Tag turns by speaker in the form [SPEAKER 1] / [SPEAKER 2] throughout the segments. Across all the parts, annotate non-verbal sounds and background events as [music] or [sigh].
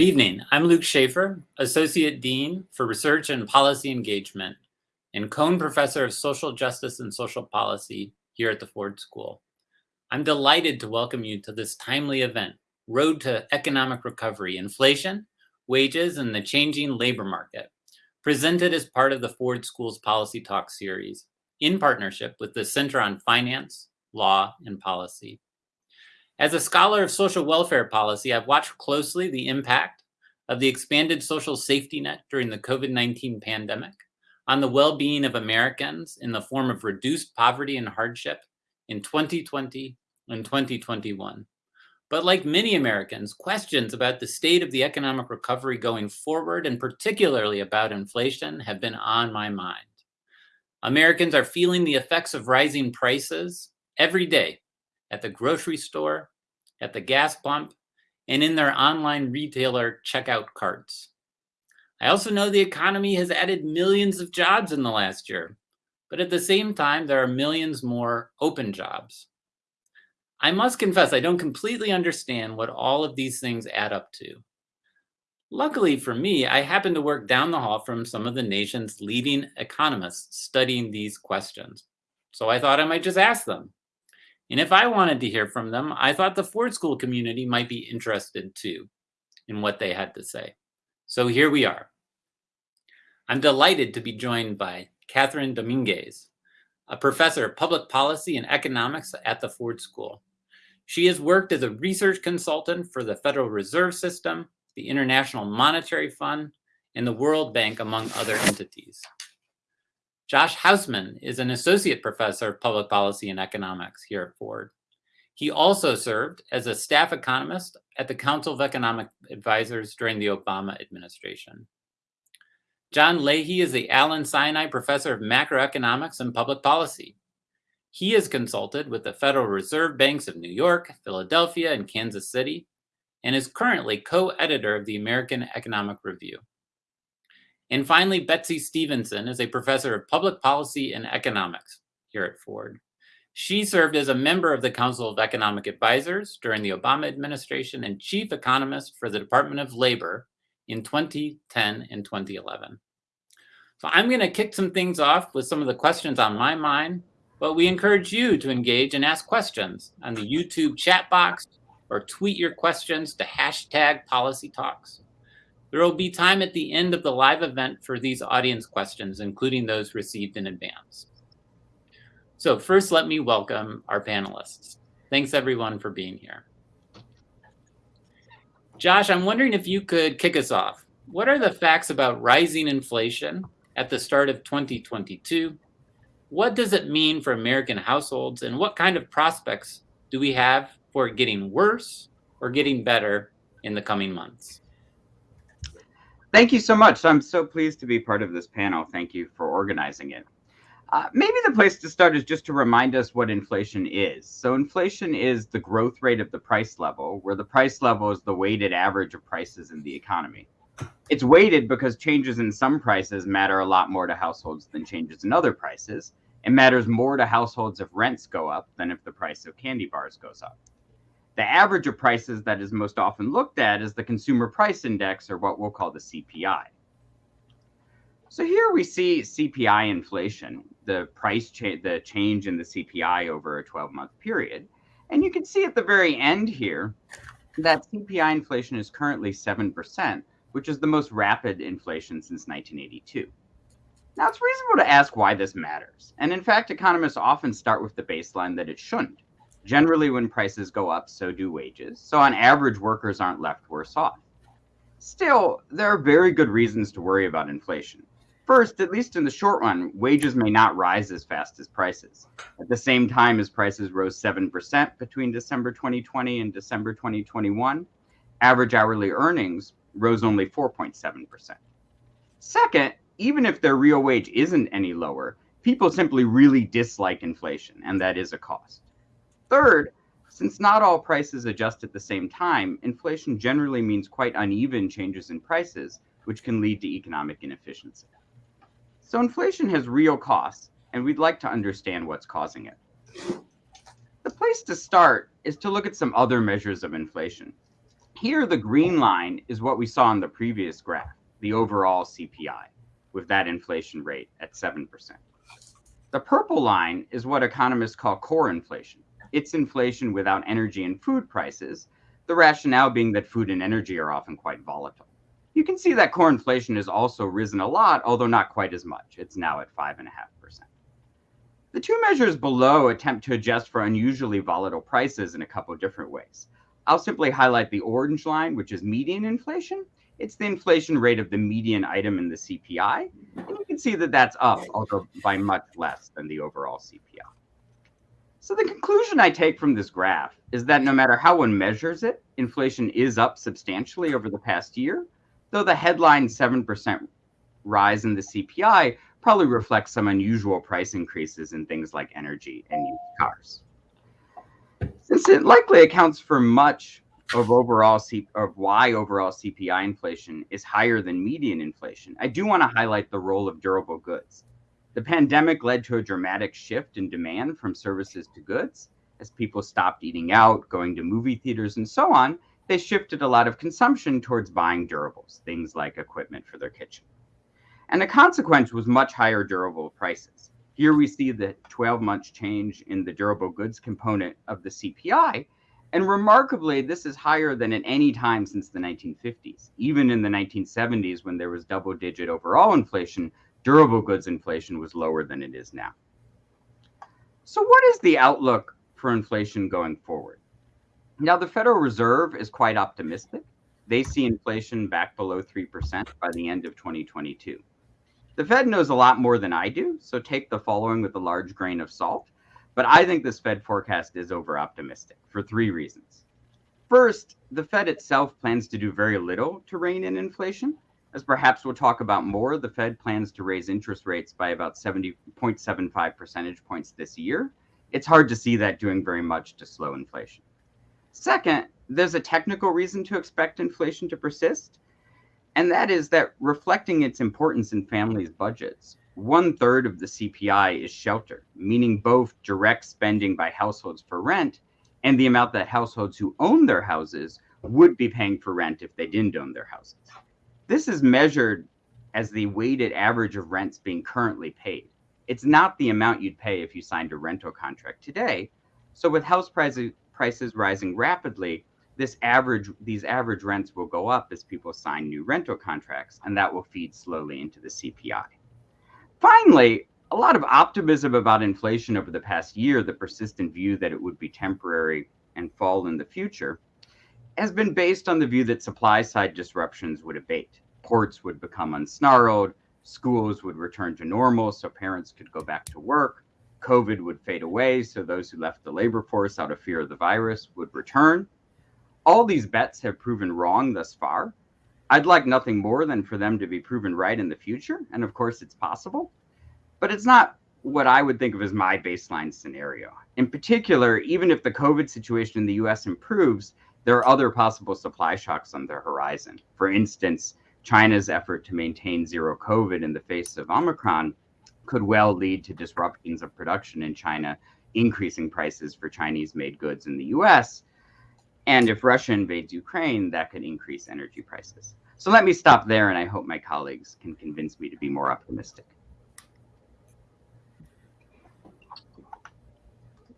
[SPEAKER 1] Good evening. I'm Luke Shaefer, Associate Dean for Research and Policy Engagement and Kohn Professor of Social Justice and Social Policy here at the Ford School. I'm delighted to welcome you to this timely event, Road to Economic Recovery, Inflation, Wages, and the Changing Labor Market, presented as part of the Ford School's Policy Talk series in partnership with the Center on Finance, Law, and Policy. As a scholar of social welfare policy, I've watched closely the impact of the expanded social safety net during the COVID-19 pandemic on the well-being of Americans in the form of reduced poverty and hardship in 2020 and 2021. But like many Americans, questions about the state of the economic recovery going forward, and particularly about inflation, have been on my mind. Americans are feeling the effects of rising prices every day at the grocery store, at the gas pump, and in their online retailer checkout carts. I also know the economy has added millions of jobs in the last year, but at the same time, there are millions more open jobs. I must confess, I don't completely understand what all of these things add up to. Luckily for me, I happen to work down the hall from some of the nation's leading economists studying these questions. So I thought I might just ask them. And if I wanted to hear from them, I thought the Ford School community might be interested too in what they had to say. So here we are. I'm delighted to be joined by Kathryn Dominguez, a professor of public policy and economics at the Ford School. She has worked as a research consultant for the Federal Reserve System, the International Monetary Fund, and the World Bank, among other entities. Josh Hausman is an associate professor of public policy and economics here at Ford. He also served as a staff economist at the Council of Economic Advisors during the Obama administration. John Leahy is the Allen Sinai Professor of Macroeconomics and Public Policy. He has consulted with the Federal Reserve Banks of New York, Philadelphia, and Kansas City, and is currently co-editor of the American Economic Review. And finally, Betsy Stevenson is a professor of public policy and economics here at Ford. She served as a member of the Council of Economic Advisors during the Obama administration and chief economist for the Department of Labor in 2010 and 2011. So I'm going to kick some things off with some of the questions on my mind, but we encourage you to engage and ask questions on the YouTube chat box or tweet your questions to hashtag policy talks. There will be time at the end of the live event for these audience questions, including those received in advance. So first, let me welcome our panelists. Thanks everyone for being here. Josh, I'm wondering if you could kick us off. What are the facts about rising inflation at the start of 2022? What does it mean for American households and what kind of prospects do we have for getting worse or getting better in the coming months?
[SPEAKER 2] Thank you so much. I'm so pleased to be part of this panel. Thank you for organizing it. Uh, maybe the place to start is just to remind us what inflation is. So inflation is the growth rate of the price level, where the price level is the weighted average of prices in the economy. It's weighted because changes in some prices matter a lot more to households than changes in other prices. It matters more to households if rents go up than if the price of candy bars goes up. The average of prices that is most often looked at is the consumer price index, or what we'll call the CPI. So here we see CPI inflation, the price change, the change in the CPI over a 12 month period. And you can see at the very end here that CPI inflation is currently 7%, which is the most rapid inflation since 1982. Now, it's reasonable to ask why this matters. And in fact, economists often start with the baseline that it shouldn't. Generally, when prices go up, so do wages. So, on average, workers aren't left worse off. Still, there are very good reasons to worry about inflation. First, at least in the short run, wages may not rise as fast as prices. At the same time as prices rose 7% between December 2020 and December 2021, average hourly earnings rose only 4.7%. Second, even if their real wage isn't any lower, people simply really dislike inflation, and that is a cost. Third, since not all prices adjust at the same time, inflation generally means quite uneven changes in prices, which can lead to economic inefficiency. So inflation has real costs, and we'd like to understand what's causing it. The place to start is to look at some other measures of inflation. Here, the green line is what we saw in the previous graph, the overall CPI, with that inflation rate at 7%. The purple line is what economists call core inflation. It's inflation without energy and food prices, the rationale being that food and energy are often quite volatile. You can see that core inflation has also risen a lot, although not quite as much. It's now at 5.5%. The two measures below attempt to adjust for unusually volatile prices in a couple different ways. I'll simply highlight the orange line, which is median inflation. It's the inflation rate of the median item in the CPI. And you can see that that's up, although by much less than the overall CPI. So the conclusion I take from this graph is that no matter how one measures it, inflation is up substantially over the past year, though the headline 7% rise in the CPI probably reflects some unusual price increases in things like energy and used cars. Since it likely accounts for much of overall C- of why overall CPI inflation is higher than median inflation, I do want to highlight the role of durable goods. The pandemic led to a dramatic shift in demand from services to goods. As people stopped eating out, going to movie theaters, and so on, they shifted a lot of consumption towards buying durables, things like equipment for their kitchen. And the consequence was much higher durable prices. Here we see the 12 month change in the durable goods component of the CPI. And remarkably, this is higher than at any time since the 1950s. Even in the 1970s, when there was double digit overall inflation, durable goods inflation was lower than it is now. So, what is the outlook for inflation going forward? Now, the Federal Reserve is quite optimistic. They see inflation back below 3% by the end of 2022. The Fed knows a lot more than I do, so take the following with a large grain of salt. But I think this Fed forecast is over optimistic for three reasons. First, the Fed itself plans to do very little to rein in inflation. As perhaps we'll talk about more, the Fed plans to raise interest rates by about 70.75 percentage points this year. It's hard to see that doing very much to slow inflation. Second, there's a technical reason to expect inflation to persist and that is that reflecting its importance in families' budgets, one third of the CPI is shelter, meaning both direct spending by households for rent and the amount that households who own their houses would be paying for rent if they didn't own their houses. This is measured as the weighted average of rents being currently paid. It's not the amount you'd pay if you signed a rental contract today. So, with house prices, prices rising rapidly, this average these average rents will go up as people sign new rental contracts and that will feed slowly into the CPI. Finally, a lot of optimism about inflation over the past year, the persistent view that it would be temporary and fall in the future, has been based on the view that supply side disruptions would abate. Ports would become unsnarled, schools would return to normal so parents could go back to work, COVID would fade away so those who left the labor force out of fear of the virus would return all these bets have proven wrong thus far. I'd like nothing more than for them to be proven right in the future. And of course, it's possible, but it's not what I would think of as my baseline scenario. In particular, even if the COVID situation in the US improves, there are other possible supply shocks on the horizon. For instance, China's effort to maintain zero COVID in the face of Omicron could well lead to disruptions of production in China, increasing prices for Chinese made goods in the US, and if Russia invades Ukraine, that could increase energy prices. So let me stop there, and I hope my colleagues can convince me to be more optimistic.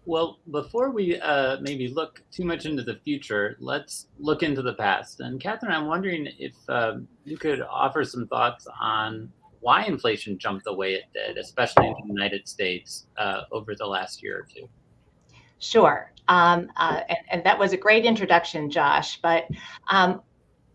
[SPEAKER 1] Well, before we uh, maybe look too much into the future, let's look into the past. And Kathryn, I'm wondering if uh, you could offer some thoughts on why inflation jumped the way it did, especially in the United States uh, over the last year or two.
[SPEAKER 3] Sure. Um, uh, and, and, that was a great introduction, Josh. But um,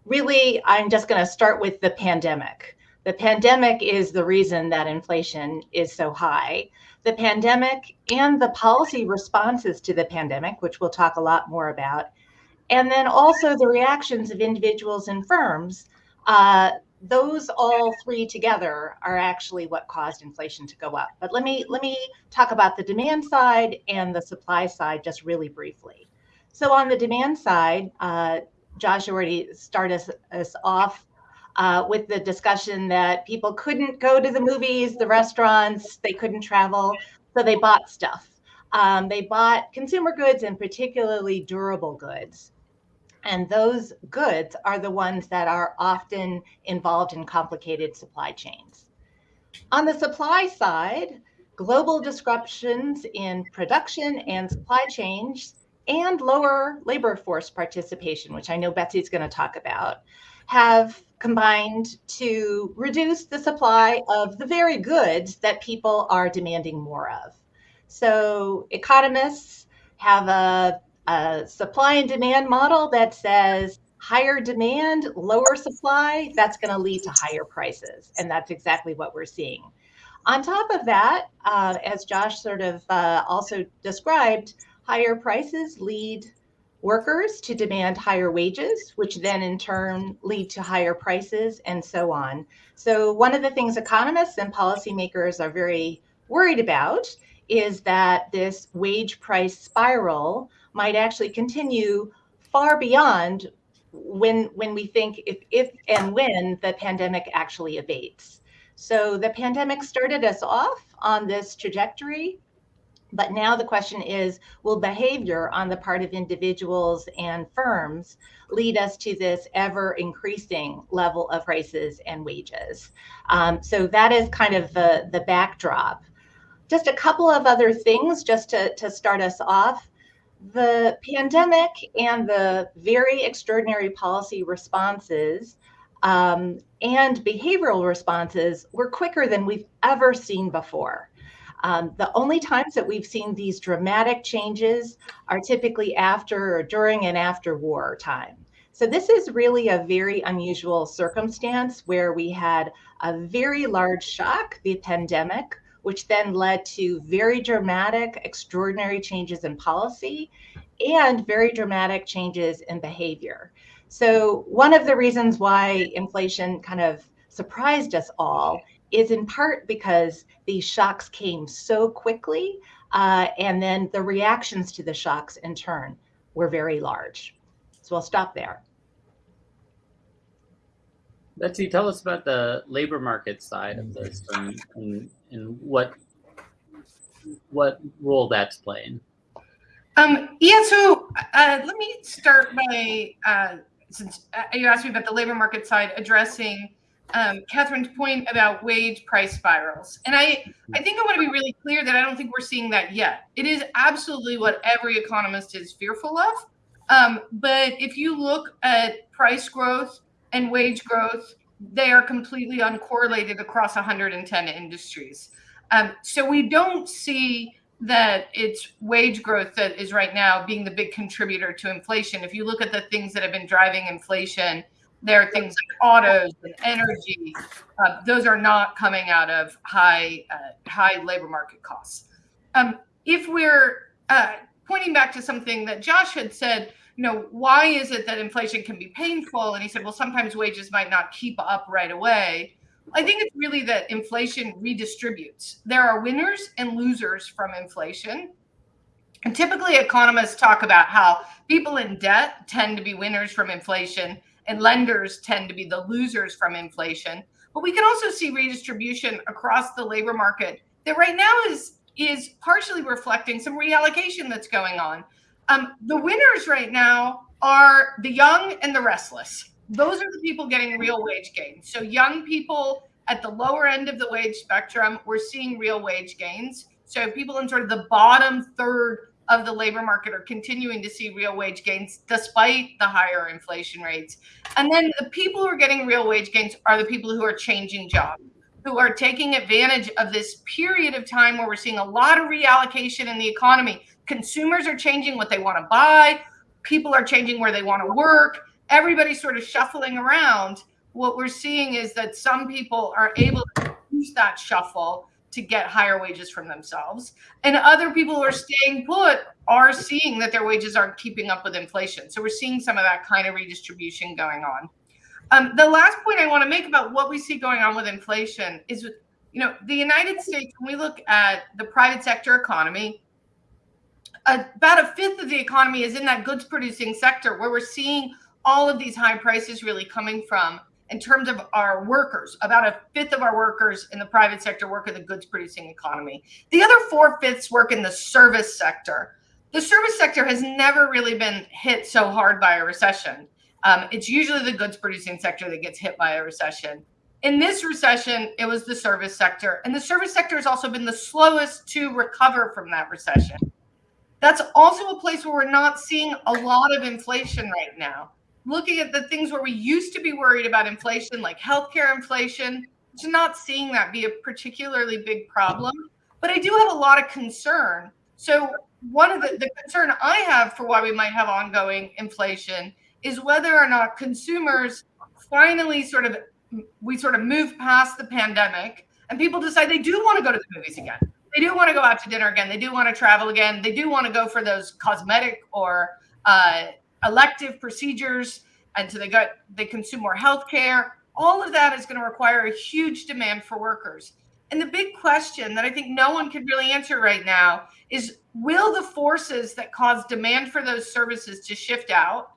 [SPEAKER 3] really, I'm just going to start with the pandemic. The pandemic is the reason that inflation is so high. The pandemic and the policy responses to the pandemic, which we'll talk a lot more about, and then also the reactions of individuals and firms uh, those all three together are actually what caused inflation to go up. But let me let me talk about the demand side and the supply side just really briefly. So on the demand side, uh, Josh already started us, us off uh, with the discussion that people couldn't go to the movies, the restaurants, they couldn't travel, so they bought stuff. Um, they bought consumer goods and particularly durable goods. And those goods are the ones that are often involved in complicated supply chains. On the supply side, global disruptions in production and supply chains and lower labor force participation, which I know Betsy's going to talk about, have combined to reduce the supply of the very goods that people are demanding more of. So economists have a, a supply and demand model that says higher demand, lower supply, that's going to lead to higher prices. And that's exactly what we're seeing. On top of that, uh, as Josh sort of uh, also described, higher prices lead workers to demand higher wages, which then in turn lead to higher prices and so on. So one of the things economists and policymakers are very worried about is that this wage price spiral might actually continue far beyond when when we think if if and when the pandemic actually abates. So the pandemic started us off on this trajectory but now the question is will behavior on the part of individuals and firms lead us to this ever increasing level of prices and wages? Um, so that is kind of the, the backdrop. Just a couple of other things just to, to start us off. The pandemic and the very extraordinary policy responses um, and behavioral responses were quicker than we've ever seen before. Um, the only times that we've seen these dramatic changes are typically after or during and after war time. So this is really a very unusual circumstance where we had a very large shock, the pandemic, which then led to very dramatic, extraordinary changes in policy and very dramatic changes in behavior. So one of the reasons why inflation kind of surprised us all is in part because these shocks came so quickly, uh, and then the reactions to the shocks in turn were very large. So I'll stop there.
[SPEAKER 1] Betsy, tell us about the labor market side of this and, and, and what what role that's playing.
[SPEAKER 4] Um, yeah, so uh, let me start by, uh, since uh, you asked me about the labor market side, addressing um, Kathryn's point about wage price spirals. And I, I think I want to be really clear that I don't think we're seeing that yet. It is absolutely what every economist is fearful of. Um, but if you look at price growth and wage growth, they are completely uncorrelated across 110 industries. Um, so we don't see that it's wage growth that is right now being the big contributor to inflation. If you look at the things that have been driving inflation, there are things like autos and energy. Uh, those are not coming out of high uh, high labor market costs. Um, if we're uh, pointing back to something that Josh had said, you know, why is it that inflation can be painful? And he said, well, sometimes wages might not keep up right away. I think it's really that inflation redistributes. There are winners and losers from inflation. And typically, economists talk about how people in debt tend to be winners from inflation and lenders tend to be the losers from inflation. But we can also see redistribution across the labor market that right now is is partially reflecting some reallocation that's going on. Um, the winners right now are the young and the restless. Those are the people getting real wage gains. So young people at the lower end of the wage spectrum, we're seeing real wage gains. So people in sort of the bottom third of the labor market are continuing to see real wage gains despite the higher inflation rates. And then the people who are getting real wage gains are the people who are changing jobs, who are taking advantage of this period of time where we're seeing a lot of reallocation in the economy. Consumers are changing what they want to buy, people are changing where they want to work, everybody's sort of shuffling around. What we're seeing is that some people are able to use that shuffle to get higher wages from themselves. And other people who are staying put are seeing that their wages aren't keeping up with inflation. So we're seeing some of that kind of redistribution going on. Um, the last point I want to make about what we see going on with inflation is, you know, the United States, when we look at the private sector economy, about a fifth of the economy is in that goods producing sector where we're seeing all of these high prices really coming from in terms of our workers. About a fifth of our workers in the private sector work in the goods producing economy. The other four fifths work in the service sector. the service sector has never really been hit so hard by a recession. Um, it's usually the goods producing sector that gets hit by a recession. In this recession, it was the service sector. And the service sector has also been the slowest to recover from that recession. That's also a place where we're not seeing a lot of inflation right now. Looking at the things where we used to be worried about inflation, like healthcare inflation, just not seeing that be a particularly big problem. But I do have a lot of concern. So one of the, the concern I have for why we might have ongoing inflation is whether or not consumers finally sort of we sort of move past the pandemic and people decide they do want to go to the movies again. They do want to go out to dinner again. They do want to travel again. They do want to go for those cosmetic or uh, elective procedures, and so they got they consume more health care. All of that is going to require a huge demand for workers. And the big question that I think no one can really answer right now is will the forces that cause demand for those services to shift out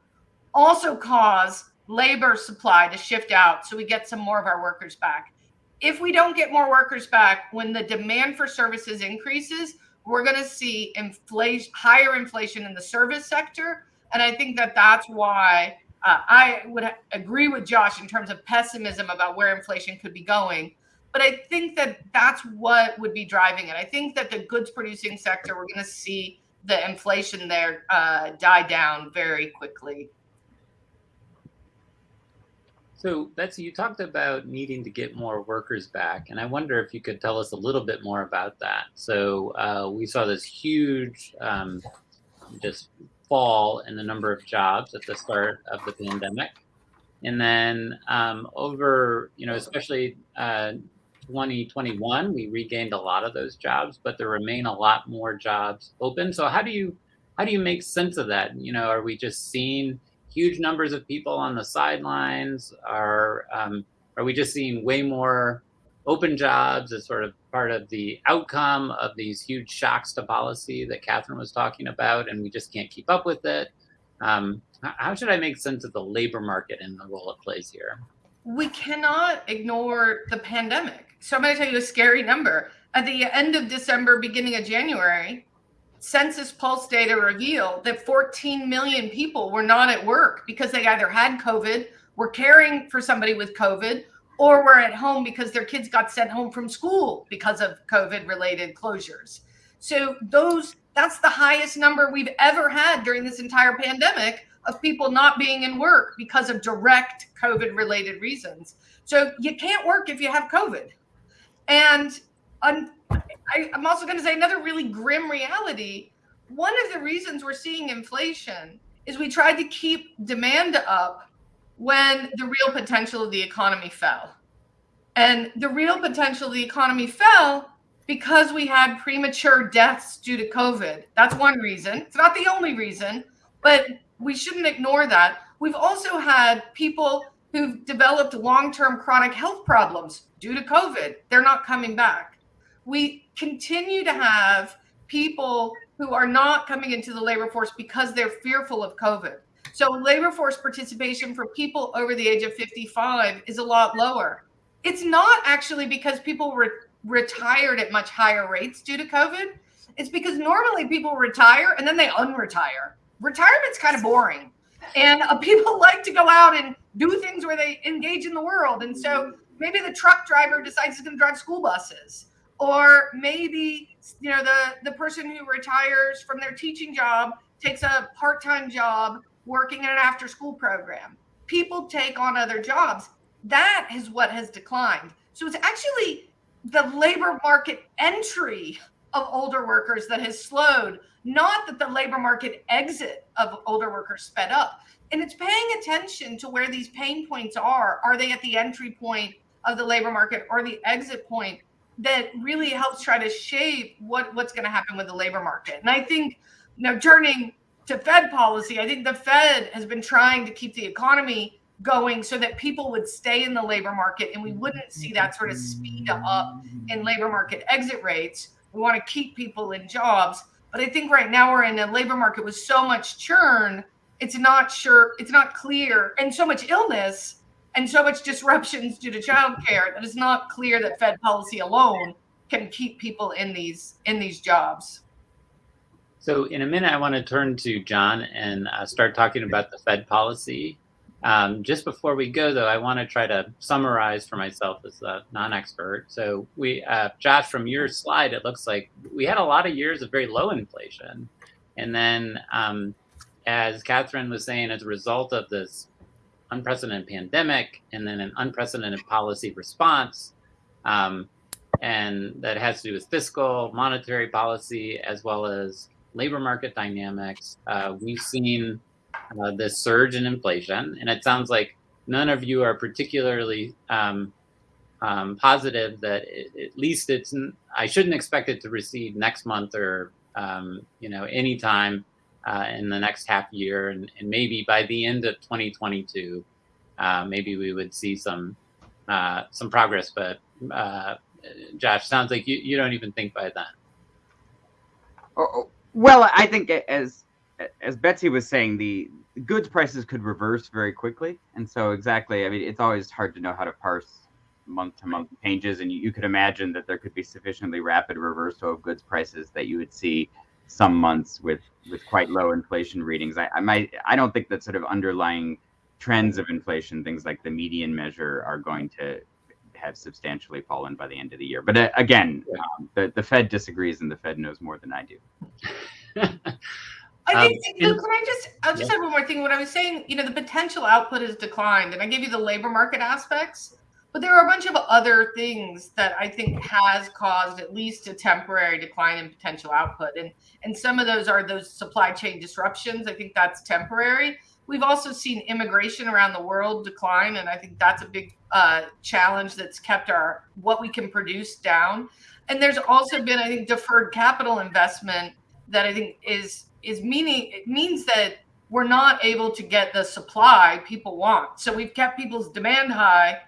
[SPEAKER 4] also cause labor supply to shift out so we get some more of our workers back? If we don't get more workers back when the demand for services increases, we're going to see inflation, higher inflation in the service sector. And I think that that's why uh, I would agree with Josh in terms of pessimism about where inflation could be going but I think that that's what would be driving it. I think that the goods producing sector, we're going to see the inflation there uh, die down very quickly.
[SPEAKER 1] So Betsy, you talked about needing to get more workers back, and I wonder if you could tell us a little bit more about that. So uh, we saw this huge um, just fall in the number of jobs at the start of the pandemic. And then um, over, you know, especially uh, 2021, we regained a lot of those jobs, but there remain a lot more jobs open. So how do you how do you make sense of that? You know, are we just seeing huge numbers of people on the sidelines? Are um, are we just seeing way more open jobs as sort of part of the outcome of these huge shocks to policy that Kathryn was talking about, and we just can't keep up with it? Um, how should I make sense of the labor market and the role it plays here?
[SPEAKER 4] We cannot ignore the pandemic so I'm going to tell you a scary number. At the end of December, beginning of January, Census Pulse data revealed that 14 million people were not at work because they either had COVID, were caring for somebody with COVID, or were at home because their kids got sent home from school because of COVID related closures. So those that's the highest number we've ever had during this entire pandemic of people not being in work because of direct COVID related reasons. So you can't work if you have COVID. And un- I, I'm also going to say another really grim reality. One of the reasons we're seeing inflation is we tried to keep demand up when the real potential of the economy fell. And the real potential of the economy fell because we had premature deaths due to COVID. That's one reason. It's not the only reason, but we shouldn't ignore that. We've also had people who've developed long term chronic health problems due to COVID. They're not coming back. We continue to have people who are not coming into the labor force because they're fearful of COVID. So, labor force participation for people over the age of 55 is a lot lower. It's not actually because people re- retired at much higher rates due to COVID. It's because normally people retire and then they unretire. Retirement's kind of boring. And uh, people [laughs] like to go out and do things where they engage in the world. And so maybe the truck driver decides he's going to drive school buses or maybe you know the the person who retires from their teaching job takes a part-time job working in an after school program. People take on other jobs. That is what has declined. So it's actually the labor market entry of older workers that has slowed not that the labor market exit of older workers sped up. And it's paying attention to where these pain points are. Are they at the entry point of the labor market or the exit point that really helps try to shape what what's going to happen with the labor market? And i think you know turning to fed policy i think the fed has been trying to keep the economy going so that people would stay in the labor market and we wouldn't see that sort of speed up in labor market exit rates we want to keep people in jobs but i think right now we're in a labor market with so much churn it's not sure it's not clear and so much illness and so much disruptions due to childcare that it's not clear that Fed policy alone can keep people in these in these jobs.
[SPEAKER 1] So in a minute, I want to turn to John and uh, start talking about the Fed policy. Um, just before we go, though, I want to try to summarize for myself as a non-expert. So we, uh, Josh, from your slide, it looks like we had a lot of years of very low inflation. And then um, as Kathryn was saying, as a result of this unprecedented pandemic and then an unprecedented policy response, um, and that has to do with fiscal, monetary policy, as well as labor market dynamics. Uh, we've seen uh, this surge in inflation, and it sounds like none of you are particularly um, um, positive that it, at least it's. I shouldn't expect it to recede next month or um, you know anytime uh, in the next half year, and, and, maybe by the end of 2022, uh, maybe we would see some uh, some progress. But uh, Josh, sounds like you, you don't even think by then.
[SPEAKER 2] Oh, oh, well, I think as as Betsy was saying, the goods prices could reverse very quickly, and so exactly. I mean, it's always hard to know how to parse month to month changes, and you, you could imagine that there could be sufficiently rapid reversal of goods prices that you would see some months with with quite low inflation readings. I, I might I don't think that sort of underlying trends of inflation, things like the median measure, are going to have substantially fallen by the end of the year. But uh, again, um, the the Fed disagrees, and the Fed knows more than I do. [laughs]
[SPEAKER 4] I think, um, can I just, I'll just yeah. have one more thing. What I was saying, you know, the potential output has declined, and I gave you the labor market aspects. But there are a bunch of other things that I think has caused at least a temporary decline in potential output. And and some of those are those supply chain disruptions. I think that's temporary. We've also seen immigration around the world decline, and I think that's a big uh, challenge that's kept our what we can produce down. And there's also been, I think, deferred capital investment that I think is is meaning it means that we're not able to get the supply people want. So we've kept people's demand high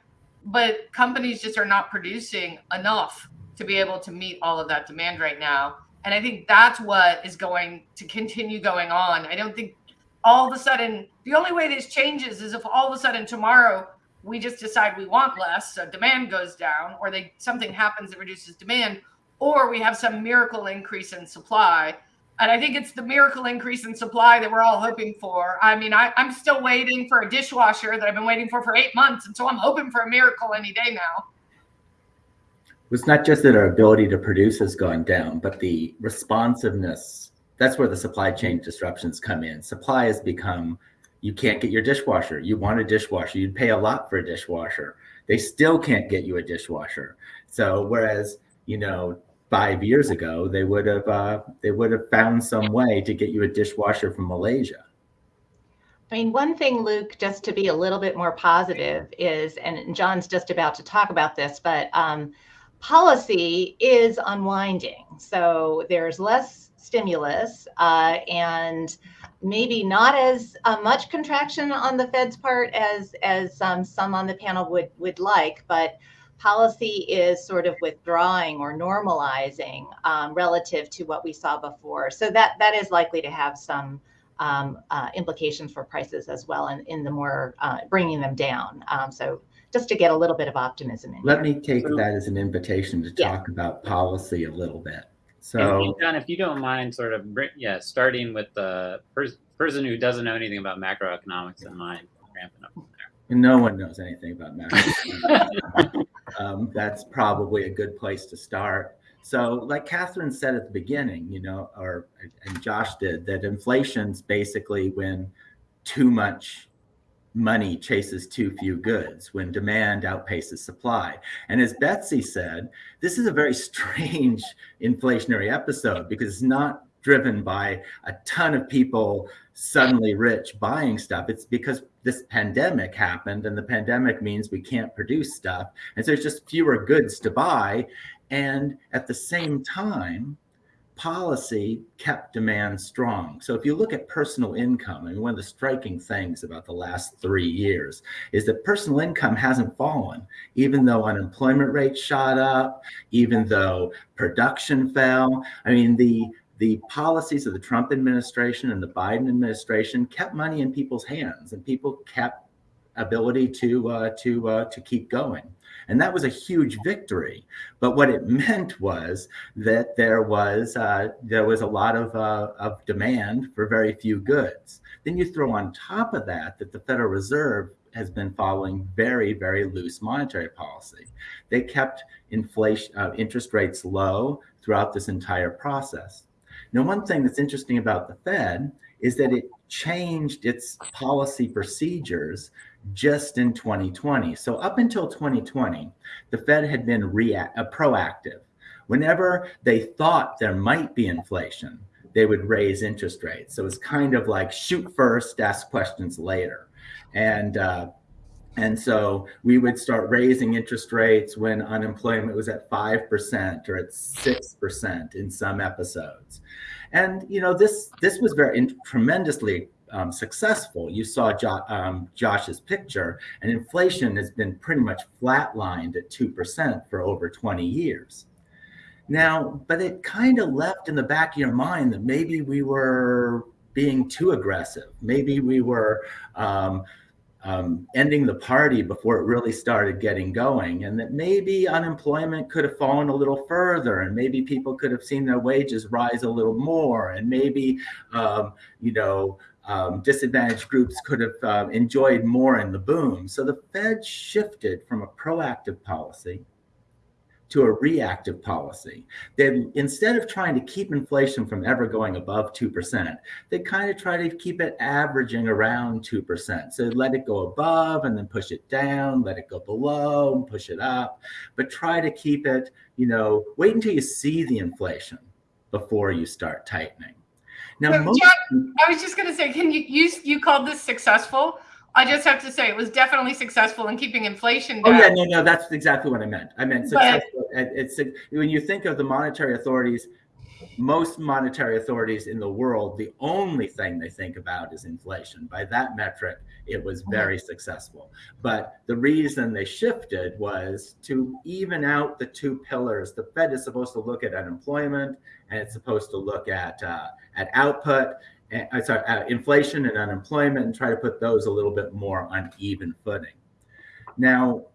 [SPEAKER 4] but companies just are not producing enough to be able to meet all of that demand right now. And I think that's what is going to continue going on. I don't think all of a sudden, the only way this changes is if all of a sudden tomorrow we just decide we want less, so demand goes down, or they something happens that reduces demand, or we have some miracle increase in supply. And I think it's the miracle increase in supply that we're all hoping for. I mean, I, am still waiting for a dishwasher that I've been waiting for for eight months. And so I'm hoping for a miracle any day now.
[SPEAKER 5] It's not just that our ability to produce is going down, but the responsiveness that's where the supply chain disruptions come in. Supply has become you can't get your dishwasher. You want a dishwasher, you'd pay a lot for a dishwasher. They still can't get you a dishwasher. So, whereas, you know, five years ago, they would have uh, they would have found some way to get you a dishwasher from Malaysia.
[SPEAKER 3] I mean, one thing, Luke, just to be a little bit more positive is, and John's just about to talk about this, but um, policy is unwinding. So there's less stimulus uh, and maybe not as uh, much contraction on the Fed's part as as um, some on the panel would would like, but policy is sort of withdrawing or normalizing um, relative to what we saw before. So that that is likely to have some um, uh, implications for prices as well, and in, in, the more uh, bringing them down. Um, so just to get a little bit of optimism in.
[SPEAKER 5] Let
[SPEAKER 3] here.
[SPEAKER 5] me take that as an invitation to talk yeah. about policy a little bit. So,
[SPEAKER 1] and, John, if you don't mind, sort of, yeah, starting with the pers- person who doesn't know anything about macroeconomics in mind, ramping up there.
[SPEAKER 5] No one knows anything about macroeconomics [laughs] um, that's probably a good place to start. So, like Kathryn said at the beginning, you know, or and Josh did, that inflation's basically when too much money chases too few goods, when demand outpaces supply. And as Betsy said, this is a very [laughs] strange inflationary episode because it's not driven by a ton of people suddenly rich buying stuff. It's because this pandemic happened, and the pandemic means we can't produce stuff. And so there's just fewer goods to buy. And at the same time, policy kept demand strong. So if you look at personal income, I mean, one of the striking things about the last three years is that personal income hasn't fallen, even though unemployment rate shot up, even though production fell. I mean, the the policies of the Trump administration and the Biden administration kept money in people's hands and people kept ability to uh, to uh, to keep going. And that was a huge victory. But what it [laughs] meant was that there was uh, there was a lot of, uh, of demand for very few goods. Then you throw on top of that that the Federal Reserve has been following very, very loose monetary policy. They kept inflation uh, interest rates low throughout this entire process. Now, one thing that's interesting about the Fed is that it changed its policy procedures just in 2020. So up until 2020, the Fed had been react, uh, proactive. Whenever they thought there might be inflation, they would raise interest rates. So it's kind of like shoot first, ask questions later. And uh, and so we would start raising interest rates when unemployment was at 5% or at 6% in some episodes. And you know this this was very tremendously um, successful. You saw jo um, Josh's picture, and inflation has been pretty much flatlined at 2% for over 20 years. Now, but it kind of left in the back of your mind that maybe we were being too aggressive. Maybe we were um, um, ending the party before it really started getting going, and that maybe unemployment could have fallen a little further, and maybe people could have seen their wages rise a little more, and maybe, um, you know, um, disadvantaged groups could have uh, enjoyed more in the boom. So the Fed shifted from a proactive policy to a reactive policy. They instead of trying to keep inflation from ever going above 2%, they kind of try to keep it averaging around 2%. So let it go above and then push it down, let it go below and push it up, but try to keep it, you know, wait until you see the inflation before you start tightening.
[SPEAKER 4] Now, so, John, I was just going to say, can you you you called this successful? I just have to say it was definitely successful in keeping inflation down.
[SPEAKER 5] Oh yeah, no, no, that's exactly what I meant. I meant successful. But, it's when you think of the monetary authorities, most monetary authorities in the world, the only thing they think about is inflation. By that metric, it was mm-hmm. very successful. But the reason they shifted was to even out the two pillars. The Fed is supposed to look at unemployment, and it's supposed to look at uh, at output, uh, sorry, uh, inflation and unemployment and try to put those a little bit more on even footing. Now,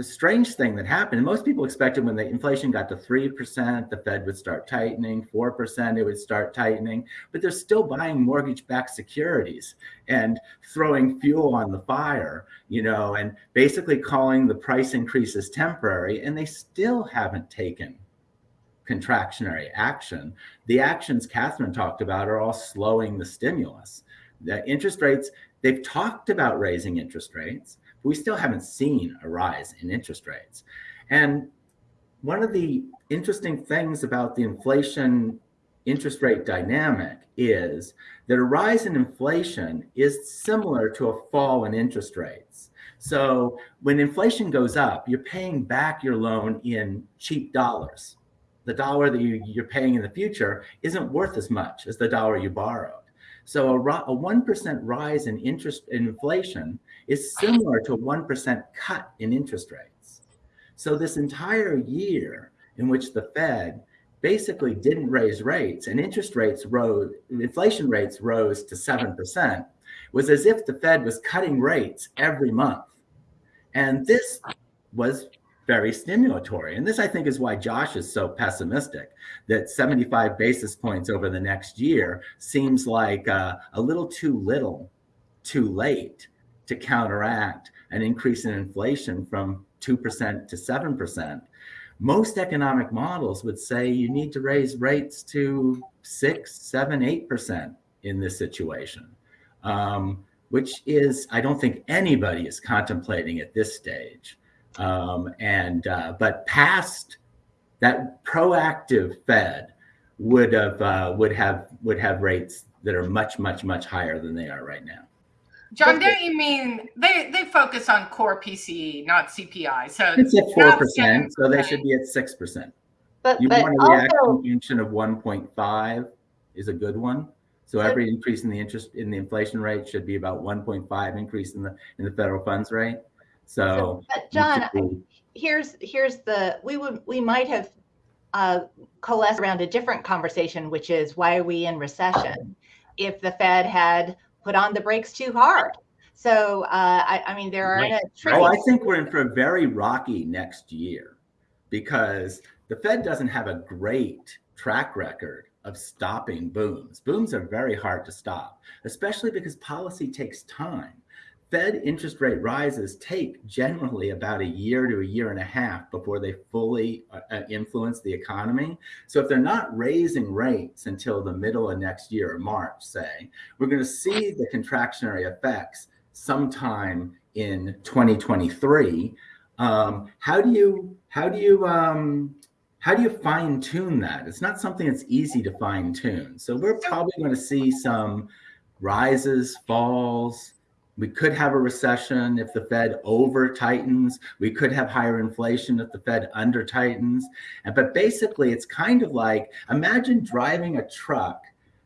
[SPEAKER 5] the strange thing that happened, most people expected when the inflation got to 3%, the Fed would start tightening, 4%, it would start tightening, but they're still buying mortgage backed securities and throwing fuel on the fire, you know, and basically calling the price increases temporary. And they still haven't taken contractionary action. The actions Kathryn talked about are all slowing the stimulus. The interest rates, they've talked about raising interest rates, but we still haven't seen a rise in interest rates. And one of the interesting things about the inflation interest rate dynamic is that a rise in inflation is similar to a fall in interest rates. So when inflation goes up, you're paying back your loan in cheap dollars the dollar that you, you're paying in the future isn't worth as much as the dollar you borrowed. So a, a 1% rise in interest in inflation is similar to a 1% cut in interest rates. So this entire year in which the Fed basically didn't raise rates and interest rates rose, inflation rates rose to 7%, was as if the Fed was cutting rates every month. And this was very stimulatory. And this, I think, is why Josh is so pessimistic that 75 basis points over the next year seems like uh, a little too little, too late to counteract an increase in inflation from 2% to 7%. Most economic models would say you need to raise rates to six, seven, eight percent in this situation, um, which is, I don't think anybody is contemplating at this stage. Um, and uh, but past that proactive Fed would have uh, would have would have rates that are much much much higher than they are right now.
[SPEAKER 4] John, don't you mean they they focus on core PCE, not CPI? So
[SPEAKER 5] it's at four percent, so they should be at six percent.
[SPEAKER 3] But,
[SPEAKER 5] you
[SPEAKER 3] but
[SPEAKER 5] want a reaction function of one point five is a good one. So every increase in the interest in the inflation rate should be about 1.5 increase in the in the federal funds rate. So,
[SPEAKER 3] but John, here's here's the we would we might have uh, coalesced around a different conversation, which is why are we in recession? If the Fed had put on the brakes too hard. So, uh, I, I mean, there are a.
[SPEAKER 5] Oh, I think we're in for a very rocky next year because the Fed doesn't have a great track record of stopping booms. Booms are very hard to stop, especially because policy takes time. Fed interest rate rises take generally about a year to a year and a half before they fully uh, uh, influence the economy. So if they're not raising rates until the middle of next year or March, say, we're going to see the contractionary effects sometime in 2023. Um, how do you how do you um, how do you fine tune that? It's not something that's easy to fine tune. So we're probably going to see some rises, falls, we could have a recession if the Fed over tightens. We could have higher inflation if the Fed under tightens. But basically, it's kind of like imagine driving a truck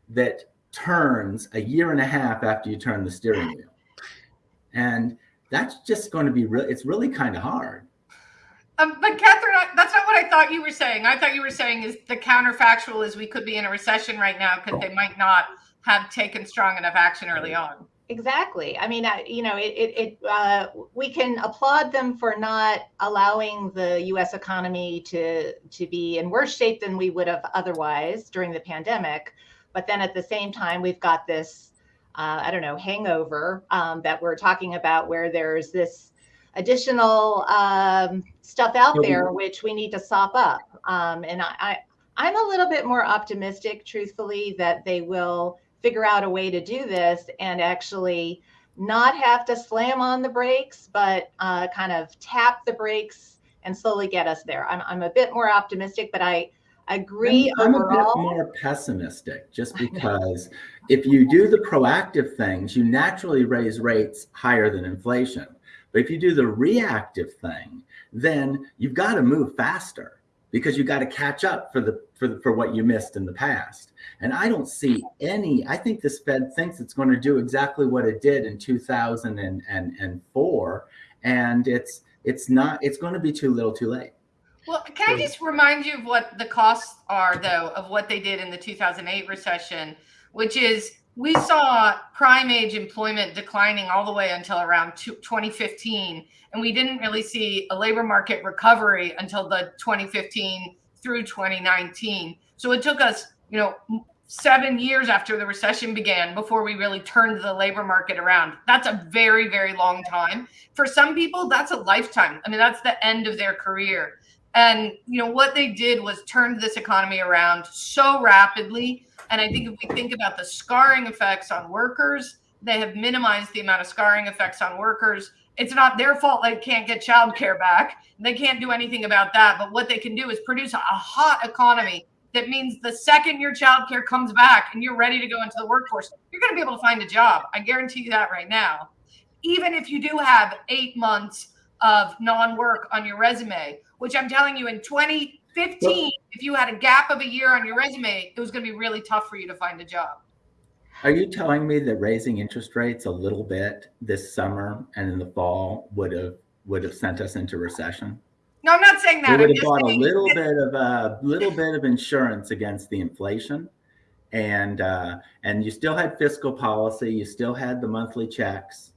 [SPEAKER 5] that turns a year and a half after you turn the steering wheel. And that's just going to be real. It's really kind of hard.
[SPEAKER 4] Um, but Kathryn, that's not what I thought you were saying. I thought you were saying is the counterfactual is we could be in a recession right now because they might not have taken strong enough action early on.
[SPEAKER 3] Exactly. I mean, you know, it, it, it uh, we can applaud them for not allowing the U.S. economy to to be in worse shape than we would have otherwise during the pandemic. But then at the same time, we've got this, uh, I don't know, hangover um, that we're talking about, where there's this additional um, stuff out there which we need to sop up. Um, and I, I, I'm a little bit more optimistic, truthfully, that they will figure out a way to do this and actually not have to slam on the brakes, but uh, kind of tap the brakes and slowly get us there. I'm, I'm a bit more optimistic, but I agree
[SPEAKER 5] I'm,
[SPEAKER 3] overall.
[SPEAKER 5] I'm a bit more pessimistic just [laughs] because if you do the proactive things, you naturally raise rates higher than inflation. But if you do the reactive thing, then you've got to move faster because you got to catch up for the for the, for what you missed in the past. And I don't see any. I think this Fed thinks it's going to do exactly what it did in 2004, and it's it's not. It's going to be too little, too late.
[SPEAKER 4] Well, can I just remind you of what the costs are, though, of what they did in the 2008 recession, which is we saw prime age employment declining all the way until around 2015 and we didn't really see a labor market recovery until the 2015 through 2019 so it took us you know seven years after the recession began before we really turned the labor market around. That's a very very long time. For some people that's a lifetime. I mean that's the end of their career and you know what they did was turned this economy around so rapidly and I think if we think about the scarring effects on workers, they have minimized the amount of scarring effects on workers. It's not their fault they can't get childcare back. They can't do anything about that. But what they can do is produce a hot economy that means the second your childcare comes back and you're ready to go into the workforce, you're going to be able to find a job. I guarantee you that right now. Even if you do have eight months of non work on your resume, which I'm telling you in 20, 15, if you had a gap of a year on your resume, it was going to be really tough for you to find a job.
[SPEAKER 5] Are you telling me that raising interest rates a little bit this summer and in the fall would have would have sent us into recession?
[SPEAKER 4] No, I'm not saying that.
[SPEAKER 5] We would have bought a little bit of a uh, little bit of insurance against the inflation, and uh, and you still had fiscal policy. You still had the monthly checks.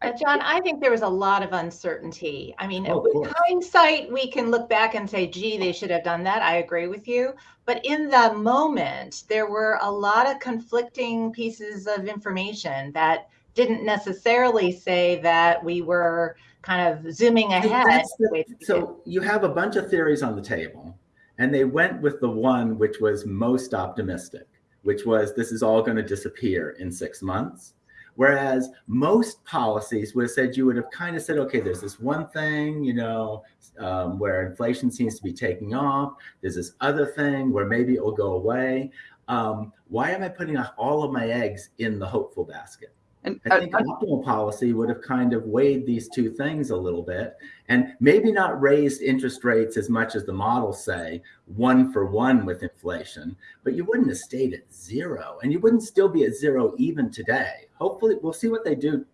[SPEAKER 3] Uh, John, I think there was a lot of uncertainty. I mean, oh, with hindsight, we can look back and say, gee, they should have done that. I agree with you. But in the moment, there were a lot of conflicting pieces of information that didn't necessarily say that we were kind of zooming ahead.
[SPEAKER 5] The, so you have a bunch of theories on the table, and they went with the one which was most optimistic, which was this is all going to disappear in six months Whereas most policies would have said you would have kind of said, okay, there's this one thing, you know, um, where inflation seems to be taking off. There's this other thing where maybe it will go away. Um, why am I putting all of my eggs in the hopeful basket? And I think optimal policy would have kind of weighed these two things a little bit and maybe not raised interest rates as much as the models say, one for one with inflation, but you wouldn't have stayed at zero and you wouldn't still be at zero even today. Hopefully, we'll see what they do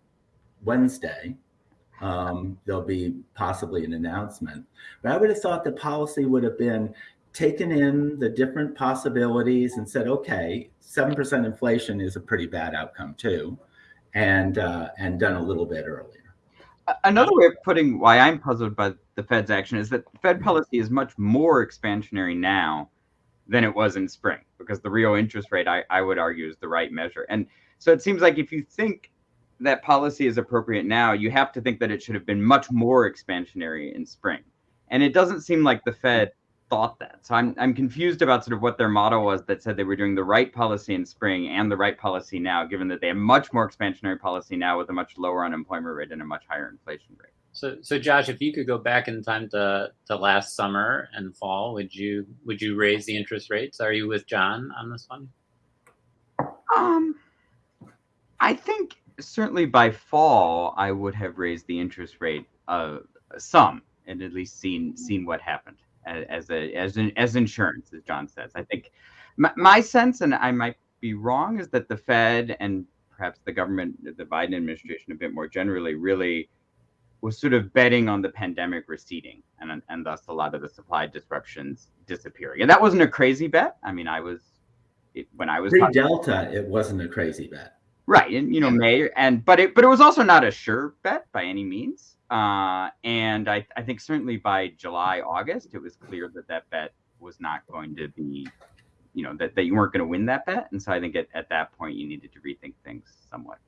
[SPEAKER 5] Wednesday. Um, there'll be possibly an announcement. But I would have thought the policy would have been taken in the different possibilities and said, okay, 7% inflation is a pretty bad outcome too and uh, and done a little bit earlier.
[SPEAKER 2] Another way of putting why I'm puzzled by the Fed's action is that Fed policy is much more expansionary now than it was in spring because the real interest rate, I, I would argue, is the right measure. And so it seems like if you think that policy is appropriate now, you have to think that it should have been much more expansionary in spring. And it doesn't seem like the Fed thought that. So I'm I'm confused about sort of what their model was that said they were doing the right policy in spring and the right policy now, given that they have much more expansionary policy now with a much lower unemployment rate and a much higher inflation rate.
[SPEAKER 1] So, so Josh, if you could go back in time to, to last summer and fall, would you would you raise the interest rates? Are you with John on this one?
[SPEAKER 2] Um, I think certainly by fall I would have raised the interest rate uh, some and at least seen seen what happened as a as an as insurance, as John says. I think my, my sense, and I might be wrong, is that the Fed and perhaps the government, the Biden administration, a bit more generally, really was sort of betting on the pandemic receding and and thus a lot of the supply disruptions disappearing. And that wasn't a crazy bet. I mean, I was it, when I was
[SPEAKER 5] pre Delta, it wasn't a crazy bet.
[SPEAKER 2] Right, and you know May and but it but it was also not a sure bet by any means. Uh, and I, I think certainly by July, August, it was clear that that bet was not going to be, you know, that, that you weren't going to win that bet. And so I think at, at that point, you needed to rethink things somewhat.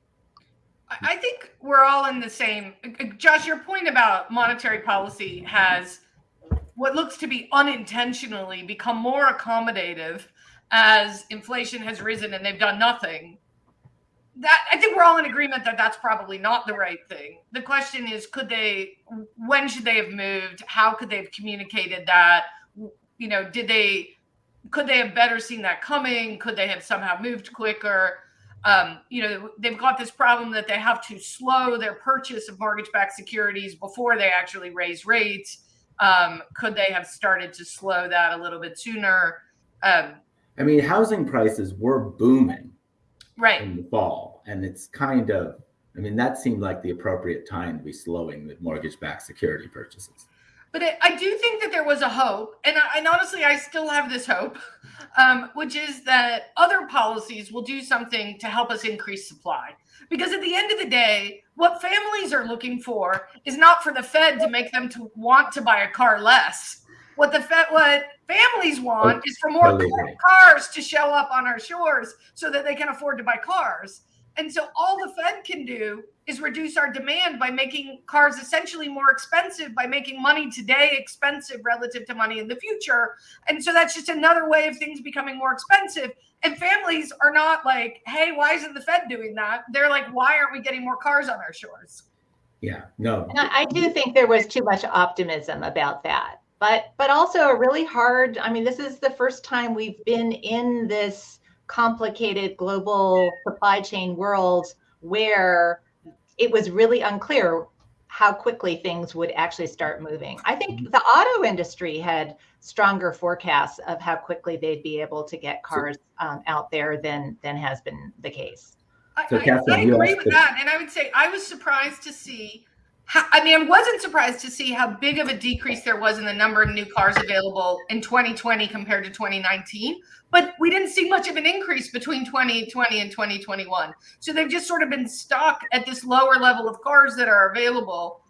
[SPEAKER 4] I think we're all in the same. Josh, your point about monetary policy has what looks to be unintentionally become more accommodative as inflation has risen and they've done nothing that I think we're all in agreement that that's probably not the right thing. The question is, could they? When should they have moved? How could they have communicated that? You know, did they? Could they have better seen that coming? Could they have somehow moved quicker? Um, you know, they've got this problem that they have to slow their purchase of mortgage-backed securities before they actually raise rates. Um, could they have started to slow that a little bit sooner? Um,
[SPEAKER 5] I mean, housing prices were booming
[SPEAKER 4] right.
[SPEAKER 5] in the fall. And it's kind of i mean that seemed like the appropriate time to be slowing the mortgage-backed security purchases.
[SPEAKER 4] But it, i do think that there was a hope and, I, and honestly i still have this hope um, which is that other policies will do something to help us increase supply. Because at the end of the day what families are looking for is not for the fed to make them to want to buy a car less what the Fed, what families want oh, is for more cars to show up on our shores so that they can afford to buy cars. And so all the Fed can do is reduce our demand by making cars essentially more expensive, by making money today expensive relative to money in the future. And so that's just another way of things becoming more expensive. And families are not like, hey, why isn't the Fed doing that? They're like, why aren't we getting more cars on our shores?
[SPEAKER 5] Yeah, no.
[SPEAKER 3] I do think there was too much optimism about that but but also a really hard i mean this is the first time we've been in this complicated global supply chain world where it was really unclear how quickly things would actually start moving i think mm-hmm. the auto industry had stronger forecasts of how quickly they'd be able to get cars um, out there than than has been the case
[SPEAKER 4] so, I, Kathryn, I, agree with that and i would say i was surprised to see I mean, I wasn't surprised to see how big of a decrease there was in the number of new cars available in 2020 compared to 2019. But we didn't see much of an increase between 2020 and 2021. So they've just sort of been stuck at this lower level of cars that are available.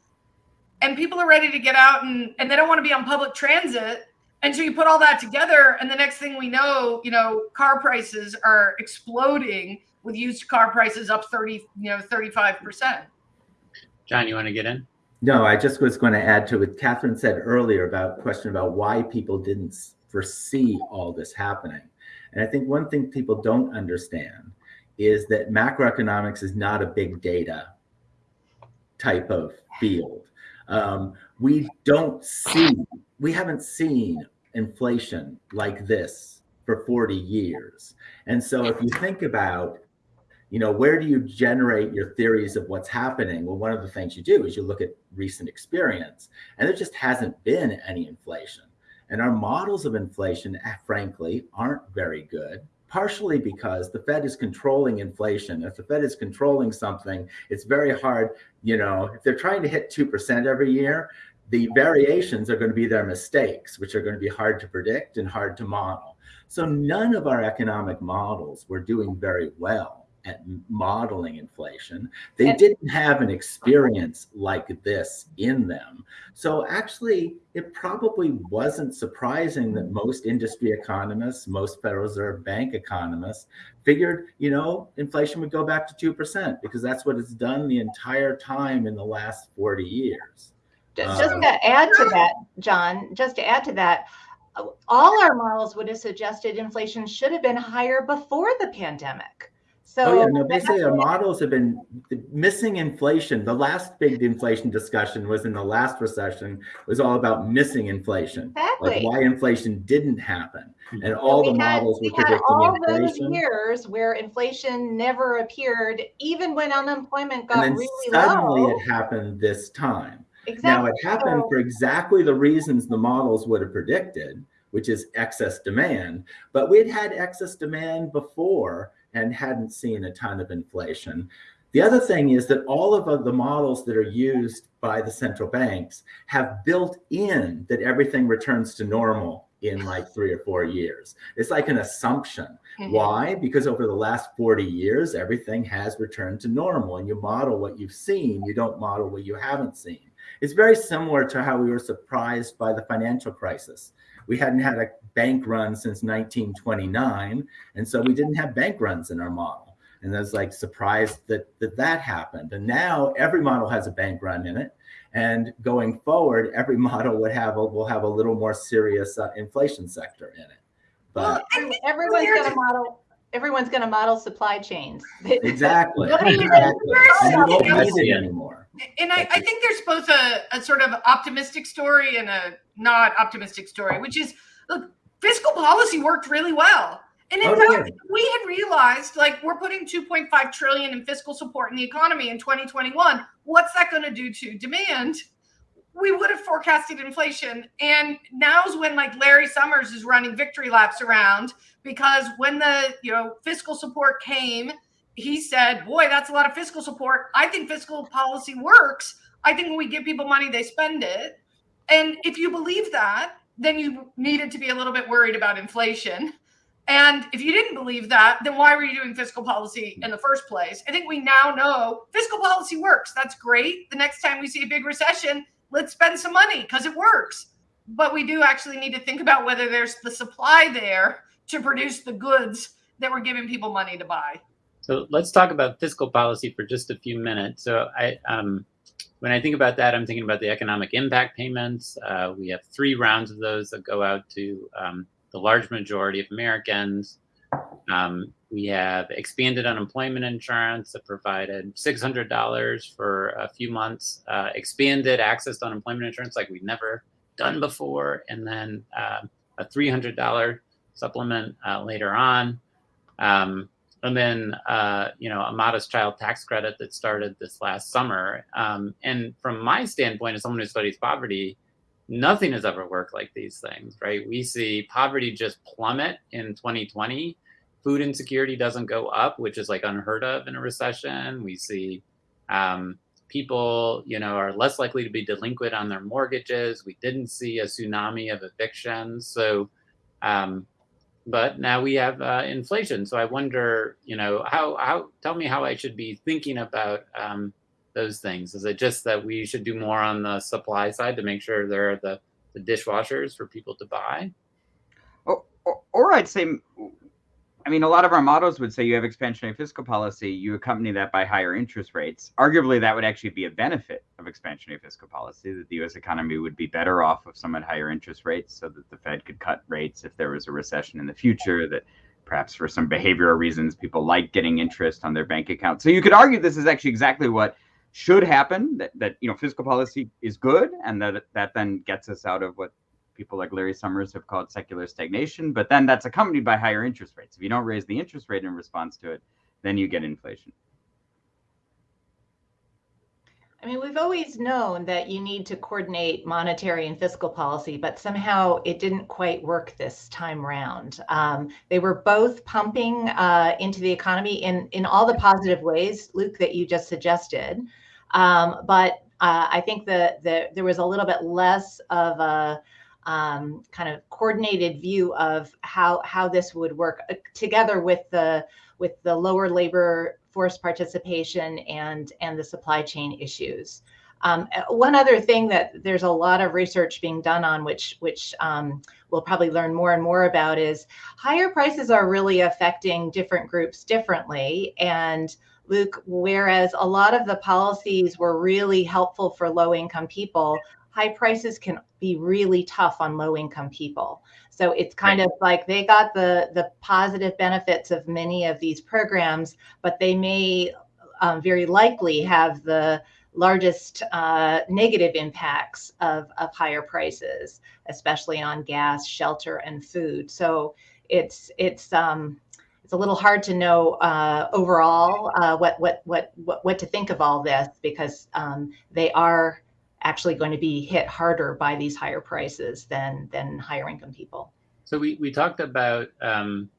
[SPEAKER 4] And people are ready to get out and, and they don't want to be on public transit. And so you put all that together, and the next thing we know, you know, car prices are exploding with used car prices up 30, you know, 35 percent.
[SPEAKER 1] John, you want to get in?
[SPEAKER 5] No, I just was going to add to what Kathryn said earlier about question about why people didn't foresee all this happening. And I think one thing people don't understand is that macroeconomics is not a big data type of field. Um, we don't see, we haven't seen inflation like this for 40 years. And so if you think about you know, where do you generate your theories of what's happening? Well, one of the things you do is you look at recent experience, and there just hasn't been any inflation. And our models of inflation, eh, frankly, aren't very good, partially because the Fed is controlling inflation. If the Fed is controlling something, it's very hard, you know, if they're trying to hit 2% every year, the variations are going to be their mistakes, which are going to be hard to predict and hard to model. So none of our economic models were doing very well at modeling inflation. They
[SPEAKER 3] And-
[SPEAKER 5] didn't have an experience like this in them. So actually, it probably wasn't surprising that most industry economists, most Federal Reserve Bank economists figured, you know, inflation would go back to 2% because that's what it's done the entire time in the last 40 years.
[SPEAKER 3] Just
[SPEAKER 5] Um,
[SPEAKER 3] to add to that, John, just to add to that, all our models would have suggested inflation should have been higher before the pandemic. So
[SPEAKER 5] Oh yeah, no,
[SPEAKER 3] that's
[SPEAKER 5] basically our models have been missing inflation. The last big inflation discussion was in the last recession it was all about missing inflation.
[SPEAKER 3] Exactly.
[SPEAKER 5] Like why inflation didn't happen. Hmm. And
[SPEAKER 3] So
[SPEAKER 5] all the
[SPEAKER 3] we had-
[SPEAKER 5] models
[SPEAKER 3] we
[SPEAKER 5] were
[SPEAKER 3] had
[SPEAKER 5] predicting
[SPEAKER 3] all those years where inflation never appeared, even when unemployment got
[SPEAKER 5] And
[SPEAKER 3] got
[SPEAKER 5] then
[SPEAKER 3] really
[SPEAKER 5] suddenly
[SPEAKER 3] low.
[SPEAKER 5] it happened this time.
[SPEAKER 3] Exactly.
[SPEAKER 5] Now it happened
[SPEAKER 3] So-
[SPEAKER 5] for exactly the reasons the models would have predicted, which is excess demand. But we'd had excess demand before and hadn't seen a ton of inflation. The other thing is that all of the models that are used by the central banks have built in that everything returns to normal in like [sighs] three or four years. It's like an assumption.
[SPEAKER 4] Mhm.
[SPEAKER 5] Why? Because over the last 40 years, everything has returned to normal and you model what you've seen, you don't model what you haven't seen. It's very similar to how we were surprised by the financial crisis. We hadn't had a bank run since 1929, and so we didn't have bank runs in our model. And I was like surprised that that, that happened. And now every model has a bank run in it. And going forward, every [laughs] model would have a, will have a little more serious uh, inflation sector in it. But
[SPEAKER 4] Well,
[SPEAKER 3] Everyone's
[SPEAKER 4] here's-
[SPEAKER 3] gonna model, everyone's gonna model supply chains. [laughs]
[SPEAKER 5] exactly,
[SPEAKER 3] Nobody even-
[SPEAKER 5] exactly. And you won't
[SPEAKER 4] Yes.
[SPEAKER 5] need it anymore.
[SPEAKER 4] and I, I think there's both a, a sort of optimistic story and a not optimistic story, which is look, fiscal policy worked really well. And in
[SPEAKER 5] Oh,
[SPEAKER 4] fact,
[SPEAKER 5] yeah.
[SPEAKER 4] we had realized like we're putting 2.5 trillion in fiscal support in the economy in 2021. What's that going to do to demand? We would have forecasted inflation. And now's when like Larry Summers is running victory laps around because when the you know fiscal support came, he said, Boy, that's a lot of fiscal support. I think fiscal policy works. I think when we give people money, they spend it. And if you believe that, then you needed to be a little bit worried about inflation. And if you didn't believe that, then why were you doing fiscal policy in the first place? I think we now know fiscal policy works. That's great. The next time we see a big recession, let's spend some money because it works. But we do actually need to think about whether there's the supply there to produce the goods that we're giving people money to buy.
[SPEAKER 1] So let's talk about fiscal policy for just a few minutes. So I, um, when I think about that, I'm thinking about the economic impact payments. Uh, we have three rounds of those that go out to um, the large majority of Americans. Um, we have expanded unemployment insurance that provided $600 for a few months, uh, expanded access to unemployment insurance like we've never done before, and then uh, a $300 supplement uh, later on. Um, and then uh, you know a modest child tax credit that started this last summer. Um, and from my standpoint, as someone who studies poverty, nothing has ever worked like these things, right? We see poverty just plummet in 2020. Food insecurity doesn't go up, which is like unheard of in a recession. We see um, people, you know, are less likely to be delinquent on their mortgages. We didn't see a tsunami of evictions, so. Um, but now we have uh, inflation. So I wonder, you know, how how tell me how I should be thinking about um, those things. Is it just that we should do more on the supply side to make sure there are the, the dishwashers for people to buy?
[SPEAKER 2] Or, or, or I'd say, I mean, a lot of our models would say you have expansionary fiscal policy, you accompany that by higher interest rates. Arguably, that would actually be a benefit of expansionary fiscal policy, that the US economy would be better off with somewhat higher interest rates so that the Fed could cut rates if there was a recession in the future, that perhaps for some behavioral reasons, people like getting interest on their bank account. So you could argue this is actually exactly what should happen, that, that you know, fiscal policy is good and that that then gets us out of what people like Larry Summers have called secular stagnation, but then that's accompanied by higher interest rates. If you don't raise the interest rate in response to it, then you get inflation.
[SPEAKER 3] I mean, we've always known that you need to coordinate monetary and fiscal policy, but somehow it didn't quite work this time round. Um, they were both pumping uh, into the economy in, in all the positive ways, Luke, that you just suggested. Um, but uh, I think that the, there was a little bit less of a um, kind of coordinated view of how how this would work uh, together with the with the lower labor force participation and and the supply chain issues. Um, uh, one other thing that there's a lot of research being done on, which which um, we'll probably learn more and more about, is higher prices are really affecting different groups differently. And Luke, whereas a lot of the policies were really helpful for low income people, high prices can be really tough on low income people. So it's kind right. of like they got the the positive benefits of many of these programs, but they may um, very likely have the largest uh, negative impacts of, of higher prices, especially on gas, shelter, and food. So it's it's um, it's a little hard to know uh, overall uh, what, what what what what to think of all this because um, they are actually going to be hit harder by these higher prices than than higher income people.
[SPEAKER 1] So we we talked about um,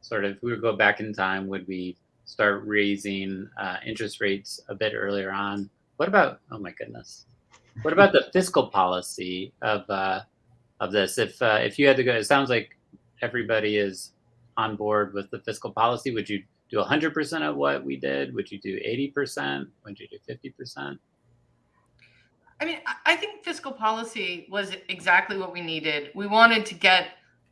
[SPEAKER 1] sort of if we would go back in time, would we start raising uh, interest rates a bit earlier on? What about? Oh my goodness. What about the fiscal policy of uh, of this? If uh, if you had to go, it sounds like everybody is on board with the fiscal policy. Would you do 100% of what we did? Would you do 80%? Would you do 50%?
[SPEAKER 4] I mean, I think fiscal policy was exactly what we needed. We wanted to get,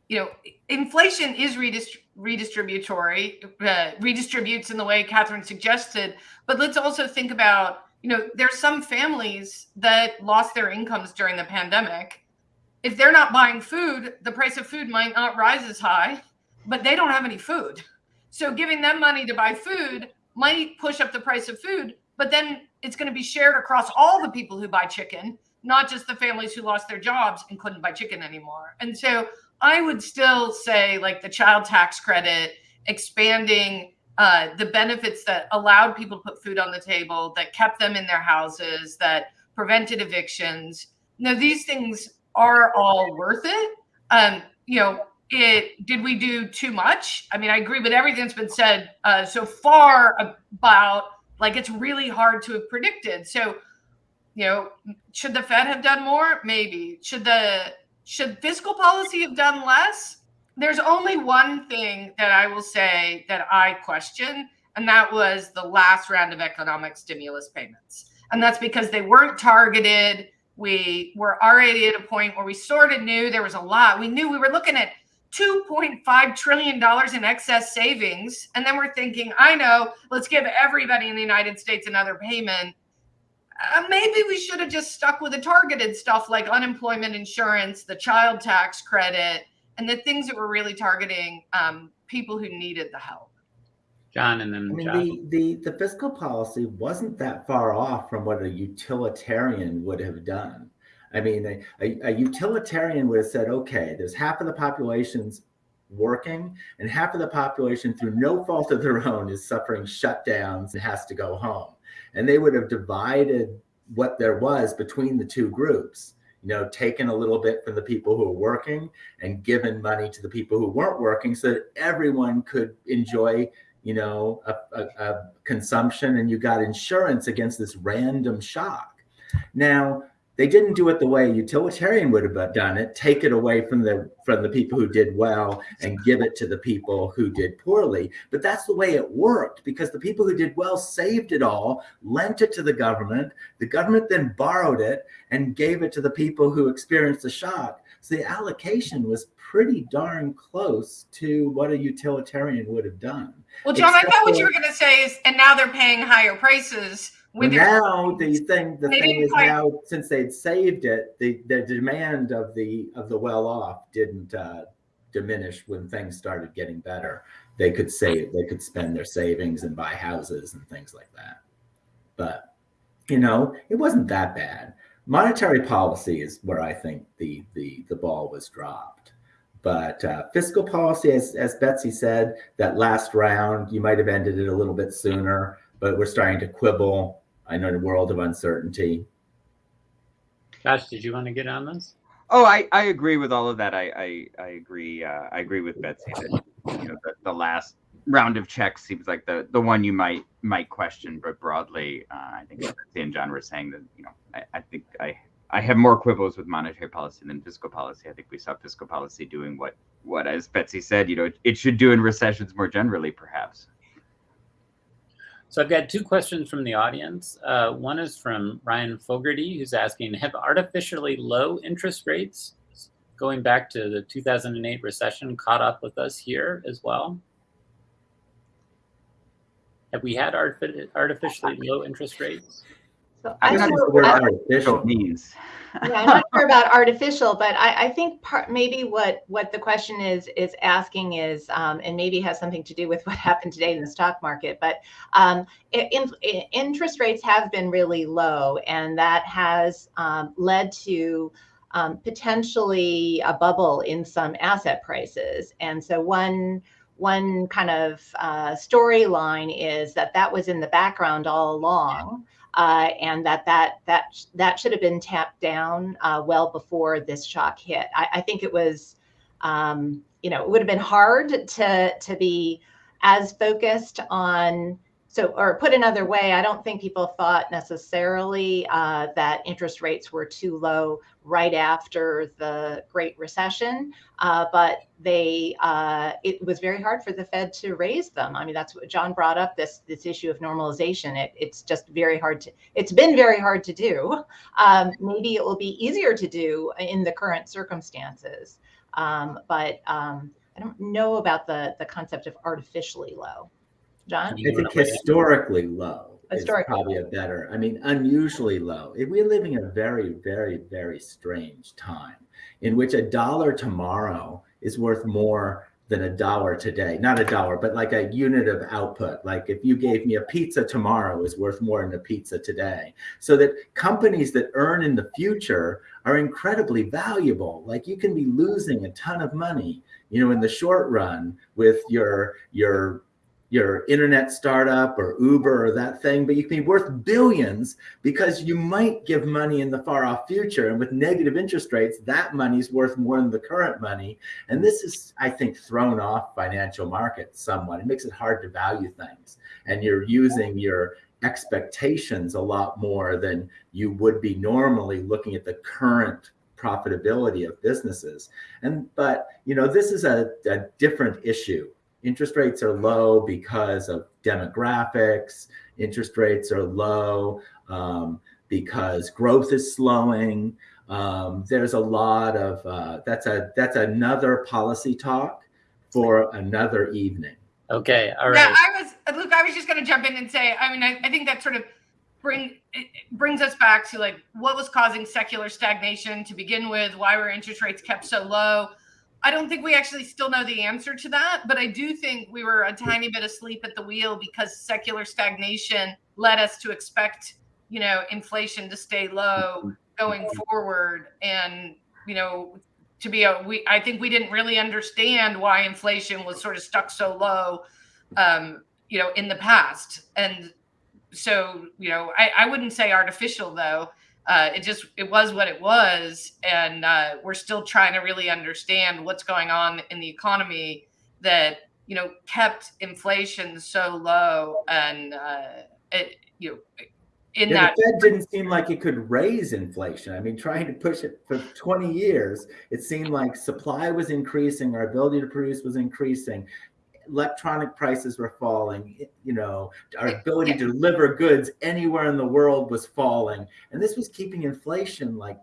[SPEAKER 4] you know, inflation is redist- redistributory, uh, redistributes in the way Kathryn suggested. But let's also think about, you know, there's some families that lost their incomes during the pandemic. If they're not buying food, the price of food might not rise as high, but they don't have any food. So giving them money to buy food might push up the price of food, but then it's going to be shared across all the people who buy chicken, not just the families who lost their jobs and couldn't buy chicken anymore. And so I would still say, like the child tax credit, expanding uh, the benefits that allowed people to put food on the table, that kept them in their houses, that prevented evictions. Now, these things are all worth it. Um, you know, it did we do too much? I mean, I agree with everything that's been said uh, so far about like it's really hard to have predicted. So, you know, should the Fed have done more? Maybe. Should the should fiscal policy have done less? There's only one thing that I will say that I question, and that was the last round of economic stimulus payments. And that's because they weren't targeted. We were already at a point where we sort of knew there was a lot. We knew we were looking at $2.5 trillion in excess savings. And then we're thinking, I know, let's give everybody in the United States another payment. Uh, maybe we should have just stuck with the targeted stuff like unemployment insurance, the child tax credit, and the things that were really targeting um, people who needed the help.
[SPEAKER 1] John, and then
[SPEAKER 5] I mean, the, the the fiscal policy wasn't that far off from what a utilitarian would have done. I mean, a, a, a utilitarian would have said, okay, there's half of the population's working and half of the population through no fault of their own is suffering shutdowns and has to go home. And they would have divided what there was between the two groups you know, taken a little bit from the people who are working and given money to the people who weren't working so that everyone could enjoy, you know, a, a, a, consumption and you got insurance against this random shock. Now, they didn't do it the way a utilitarian would have done it take it away from the from the people who did well and give it to the people who did poorly. But that's the way it worked because the people who did well saved it all lent it to the government. The government then borrowed it and gave it to the people who experienced the shock. So the allocation was pretty darn close to what a utilitarian would have done.
[SPEAKER 4] Well john Except i thought what you were going to say is and now they're paying higher prices
[SPEAKER 5] well, now the thing the thing is quite... now since they'd saved it, the the demand of the of the well off didn't uh, diminish when things started getting better. They could save, they could spend their savings and buy houses and things like that. But you know, it wasn't that bad. Monetary policy is where I think the the the ball was dropped. But uh, fiscal policy, as as Betsy said, that last round you might have ended it a little bit sooner, but we're starting to quibble I know the world of uncertainty.
[SPEAKER 1] Josh, did you want to get on this?
[SPEAKER 2] Oh, I, I agree with all of that. I I, I agree. Uh, I agree with Betsy that you know the, the last round of checks seems like the the one you might might question, but broadly, uh, I think Betsy and John were saying that you know I, I think I I have more quibbles with monetary policy than fiscal policy. I think we saw fiscal policy doing what, what as Betsy said, you know, it, it should do in recessions more generally, perhaps.
[SPEAKER 1] So I've got two questions from the audience. Uh, one is from Ryan Fogarty, who's asking, have artificially low interest rates going back to the 2008 recession caught up with us here as well? Have we had artificially low interest rates?
[SPEAKER 3] So
[SPEAKER 2] I'm
[SPEAKER 3] I'm
[SPEAKER 2] not
[SPEAKER 3] not-
[SPEAKER 2] what artificial means.
[SPEAKER 3] Yeah, I'm [laughs] not sure about artificial, but I, I think part, maybe what, what the question is, is asking is, um, and maybe has something to do with [laughs] what happened today in the stock market, but, um, i- in, interest rates have been really low and that has, um, led to, um, potentially a bubble in some asset prices. And so one, one kind of, uh, storyline is that that was in the background all along uh, and that that that that should have been tapped down uh, well before this shock hit. I, I think it was, um, you know, it would have been hard to to be as focused on. So, or put another way, I don't think people thought necessarily uh, that interest rates were too low right after the Great Recession, uh, but they uh, it was very hard for the Fed to raise them. I mean, that's what John brought up this this issue of normalization. It, it's just very hard to. It's been very hard to do. Um, maybe it will be easier to do in the current circumstances, um, but um, I don't know about the the concept of artificially low. John,
[SPEAKER 5] I think
[SPEAKER 1] wanna
[SPEAKER 5] historically low is
[SPEAKER 3] Historically
[SPEAKER 5] probably a better. I mean, unusually low. We're living in a very, very, very strange time in which a dollar tomorrow is worth more than a dollar today. Not a dollar, but like a unit of output. Like if you gave me a pizza tomorrow is worth more than a pizza today. So that companies that earn in the future are incredibly valuable. Like you can be losing a ton of money, you know, in the short run with your your your internet startup or Uber or that thing, but you can be worth billions because you might give money in the far off future. And with negative interest rates, that money's worth more than the current money. And this is, I think, thrown off financial markets somewhat. It makes it hard to value things. And you're using your expectations a lot more than you would be normally looking at the current profitability of businesses. And but you know, this is a, a different issue interest rates are low because of demographics. Interest rates are low um, because growth is slowing. Um, there's a lot of uh, that's a that's another policy talk for another evening.
[SPEAKER 1] Okay, all
[SPEAKER 4] Yeah. I was Luke. I was just going to jump in and say. I mean, I, I think that sort of bring it it brings us back to like what was causing secular stagnation to begin with. Why were interest rates kept so low? I don't think we actually still know the answer to that, but I do think we were a tiny bit asleep at the wheel because secular stagnation led us to expect, you know, inflation to stay low going forward, and you know, to be a we. I think we didn't really understand why inflation was sort of stuck so low, um, you know, in the past, and so you know, I, I wouldn't say artificial though uh, it just it was what it was and uh, we're still trying to really understand what's going on in the economy that you know kept inflation so low and uh, it you know in
[SPEAKER 5] Yeah,
[SPEAKER 4] that
[SPEAKER 5] the Fed didn't seem like it could raise inflation. I mean, trying to push it for 20 years, it seemed like supply was increasing, our ability to produce was increasing, electronic prices were falling, you know, our ability to deliver goods anywhere in the world was falling. And this was keeping inflation like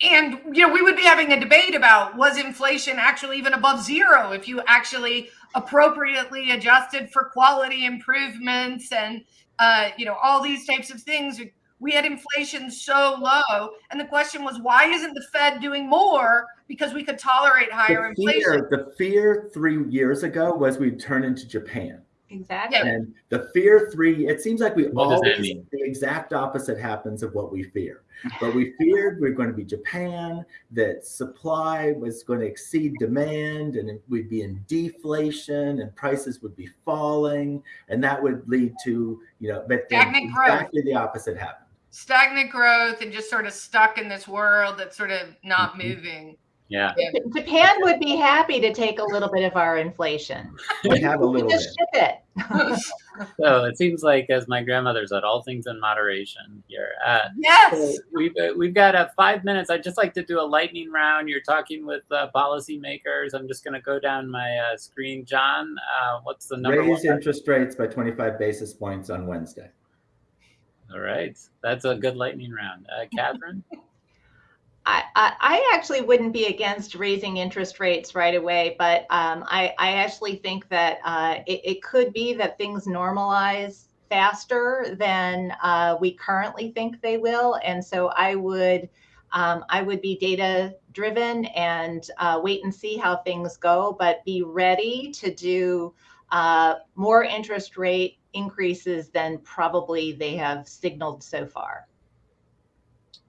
[SPEAKER 4] and you know we would be having a debate about was inflation actually even above zero if you actually appropriately adjusted for quality improvements and uh, you know all these types of things we had inflation so low and the question was why isn't the fed doing more because we could tolerate higher
[SPEAKER 5] the
[SPEAKER 4] inflation
[SPEAKER 5] the fear three years ago was we'd turn into Japan.
[SPEAKER 3] exactly.
[SPEAKER 5] And the fear three, it seems like we
[SPEAKER 1] What
[SPEAKER 5] always the exact opposite happens of what we fear. But we feared we are going to be Japan, that supply was going to exceed demand and we'd be in deflation and prices would be falling. And that would lead to, you know, but then exactly the opposite happened.
[SPEAKER 4] Stagnant growth and just sort of stuck in this world that's sort of not
[SPEAKER 5] Mhm.
[SPEAKER 4] moving
[SPEAKER 1] Yeah.
[SPEAKER 3] Japan would be happy to take a little bit of our inflation. [laughs]
[SPEAKER 5] We have a
[SPEAKER 3] We
[SPEAKER 5] little bit.
[SPEAKER 3] ship it. [laughs]
[SPEAKER 1] So it seems like, as my grandmother said, all things in moderation here. Uh, so
[SPEAKER 4] Yes.
[SPEAKER 1] we've uh, we've got uh, five minutes. I'd just like to do a lightning round. You're talking with uh, policymakers. I'm just going to go down my uh, screen. John, uh, what's the number
[SPEAKER 5] Raise
[SPEAKER 1] one?
[SPEAKER 5] interest rates by 25 basis points on Wednesday.
[SPEAKER 1] All right, that's a good lightning round. Uh, [laughs] Kathryn,
[SPEAKER 3] I, I, I actually wouldn't be against raising interest rates right away, but um, I, I actually think that uh, it, it could be that things normalize faster than uh, we currently think they will. And so I would um, I would be data driven and uh, wait and see how things go, but be ready to do uh, more interest rate increases than probably they have signaled so far.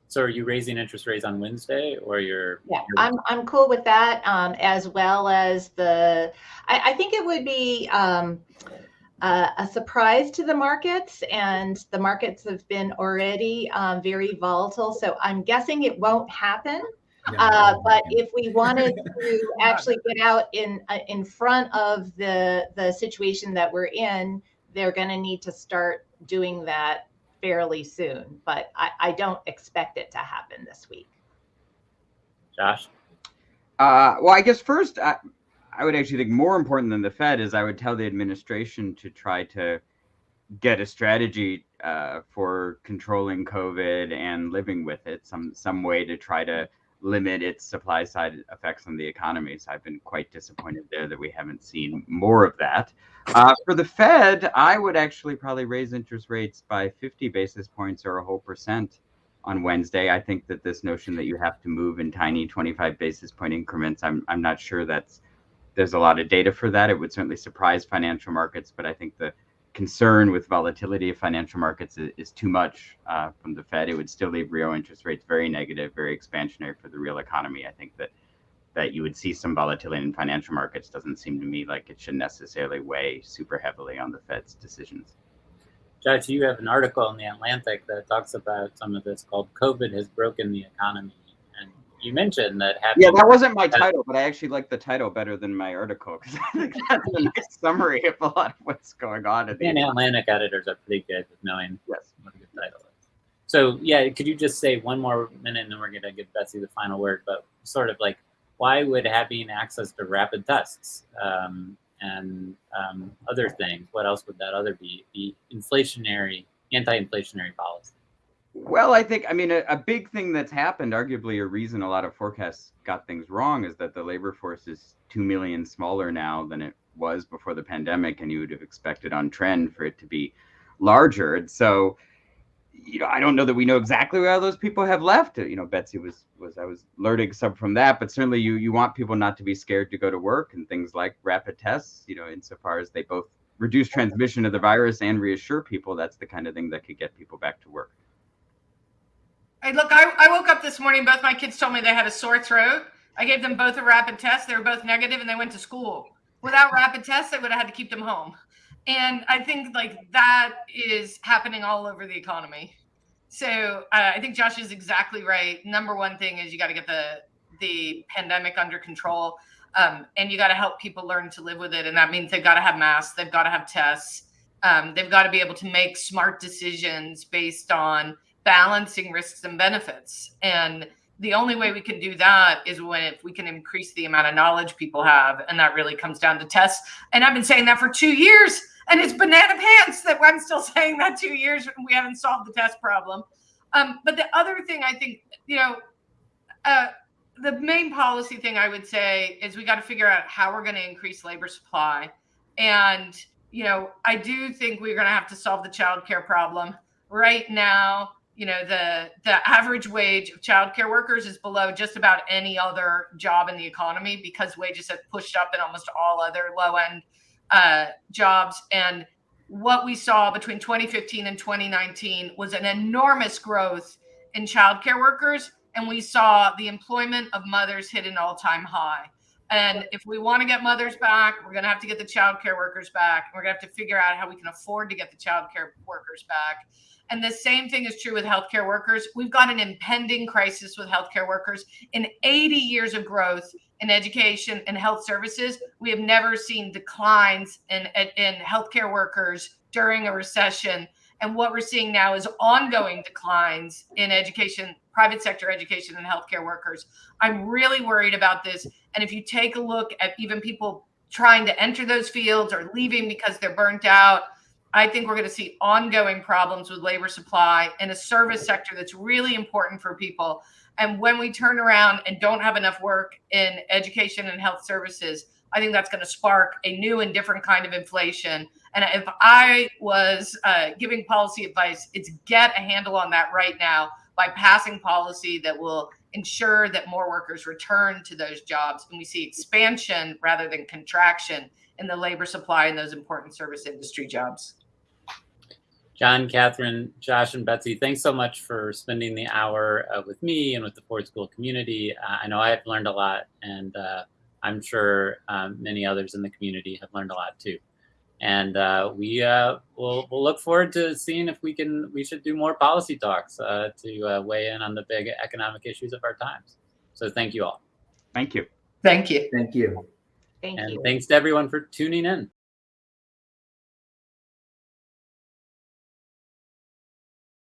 [SPEAKER 1] so are you raising interest rates on Wednesday, or you're?
[SPEAKER 3] Yeah,
[SPEAKER 1] you're-
[SPEAKER 3] I'm, I'm cool with that, um, as well as the, I, I think it would be, um, uh, a surprise to the markets and the markets have been already, um, very volatile. So I'm guessing it won't happen. Uh, but if we wanted to actually get out in, uh, in front of the, the situation that we're in, they're gonna need to start doing that fairly soon, but I, I don't expect it to happen this week.
[SPEAKER 1] Josh.
[SPEAKER 2] Uh, well, I guess first, I, I would actually think more important than the Fed is I would tell the administration to try to get a strategy uh, for controlling COVID and living with it, some some way to try to limit its supply side effects on the economy. So I've been quite disappointed there that we haven't seen more of that. Uh, for the Fed, I would actually probably raise interest rates by 50 basis points or a whole percent on Wednesday. I think that this notion that you have to move in tiny 25 basis point increments, I'm I'm not sure that's there's a lot of data for that. It would certainly surprise financial markets, but I think the concern with volatility of financial markets is, is too much uh, from the Fed. It would still leave real interest rates very negative, very expansionary for the real economy. I think that that you would see some volatility in financial markets doesn't seem to me like it should necessarily weigh super heavily on the Fed's decisions.
[SPEAKER 1] Josh, you have an article in the Atlantic that talks about some of this called "COVID has broken the economy," you mentioned that having
[SPEAKER 2] Yeah, that wasn't my title, but I actually like the title better than my article because [laughs] I think that's a nice summary of a lot of what's going on. At the
[SPEAKER 1] and Atlantic editors are pretty good with knowing
[SPEAKER 2] yes.
[SPEAKER 1] what a good title is. So yeah, could you just say one more minute, and then we're gonna give Betsy the final word. But sort of like, why would having access to rapid tests um, and um, other things? What else would that other be? the inflationary, anti-inflationary policy.
[SPEAKER 2] Well, I think, I mean, a, a big thing that's happened, arguably a reason a lot of forecasts got things wrong, is that the labor force is 2 million smaller now than it was before the pandemic. And you would have expected on trend for it to be larger. And so, you know, I don't know that we know exactly where all those people have left. You know, Betsy was, was I was learning some from that, but certainly you, you want people not to be scared to go to work and things like rapid tests, you know, insofar as they both reduce transmission of the virus and reassure people, that's the kind of thing that could get people back to work.
[SPEAKER 4] Hey, look, I, I woke up this morning. Both my kids told me they had a sore throat. I gave them both a rapid test. They were both negative and they went to school. Without rapid tests, I would have had to keep them home. And I think like that is happening all over the economy. So uh, I think Josh is exactly right. Number one thing is you got to get the the pandemic under control, um, and you got to help people learn to live with it. And that means they've got to have masks, they've got to have tests, um, they've got to be able to make smart decisions based on balancing risks and benefits. And the only way we can do that is when if we can increase the amount of knowledge people have, and that really comes down to tests. And I've been saying that for two years, and it's banana pants that I'm still [laughs] saying that two years and we haven't solved the test problem. Um, but the other thing I think, you know, uh, the main policy thing I would say is we got to figure out how we're going to increase labor supply. And, you know, I do think we're going to have to solve the childcare problem. Right now, you know, the the average wage of childcare workers is below just about any other job in the economy because wages have pushed up in almost all other low end uh, jobs. And what we saw between 2015 and 2019 was an enormous growth in childcare workers and we saw the employment of mothers hit an all-time high. And if we want to get mothers back, we're going to have to get the childcare workers back. We're going to have to figure out how we can afford to get the childcare workers back. And the same thing is true with healthcare workers. We've got an impending crisis with healthcare workers. In 80 years of growth in education and health services, we have never seen declines in, in healthcare workers during a recession. And what we're seeing now is ongoing declines in education, private sector education, and healthcare workers. I'm really worried about this. And if you take a look at even people trying to enter those fields or leaving because they're burnt out, I think we're going to see ongoing problems with labor supply in a service sector that's really important for people. And when we turn around and don't have enough work in education and health services, I think that's going to spark a new and different kind of inflation. And if I was uh, giving policy advice, it's get a handle on that right now by passing policy that will ensure that more workers return to those jobs and we see expansion rather than contraction in the labor supply in those important service industry jobs.
[SPEAKER 1] John, Kathryn, Josh, and Betsy, thanks so much for spending the hour uh, with me and with the Ford School community. Uh, I know I have learned a lot, and uh, I'm sure um, many others in the community have learned a lot too. And uh, we uh, will we'll look forward to seeing if we can we should do more policy talks uh, to uh, weigh in on the big economic issues of our times. So thank you all,
[SPEAKER 2] Thank you.
[SPEAKER 4] Thank you.
[SPEAKER 5] Thank you.
[SPEAKER 3] Thank
[SPEAKER 1] and
[SPEAKER 3] you.
[SPEAKER 1] thanks to everyone for tuning in.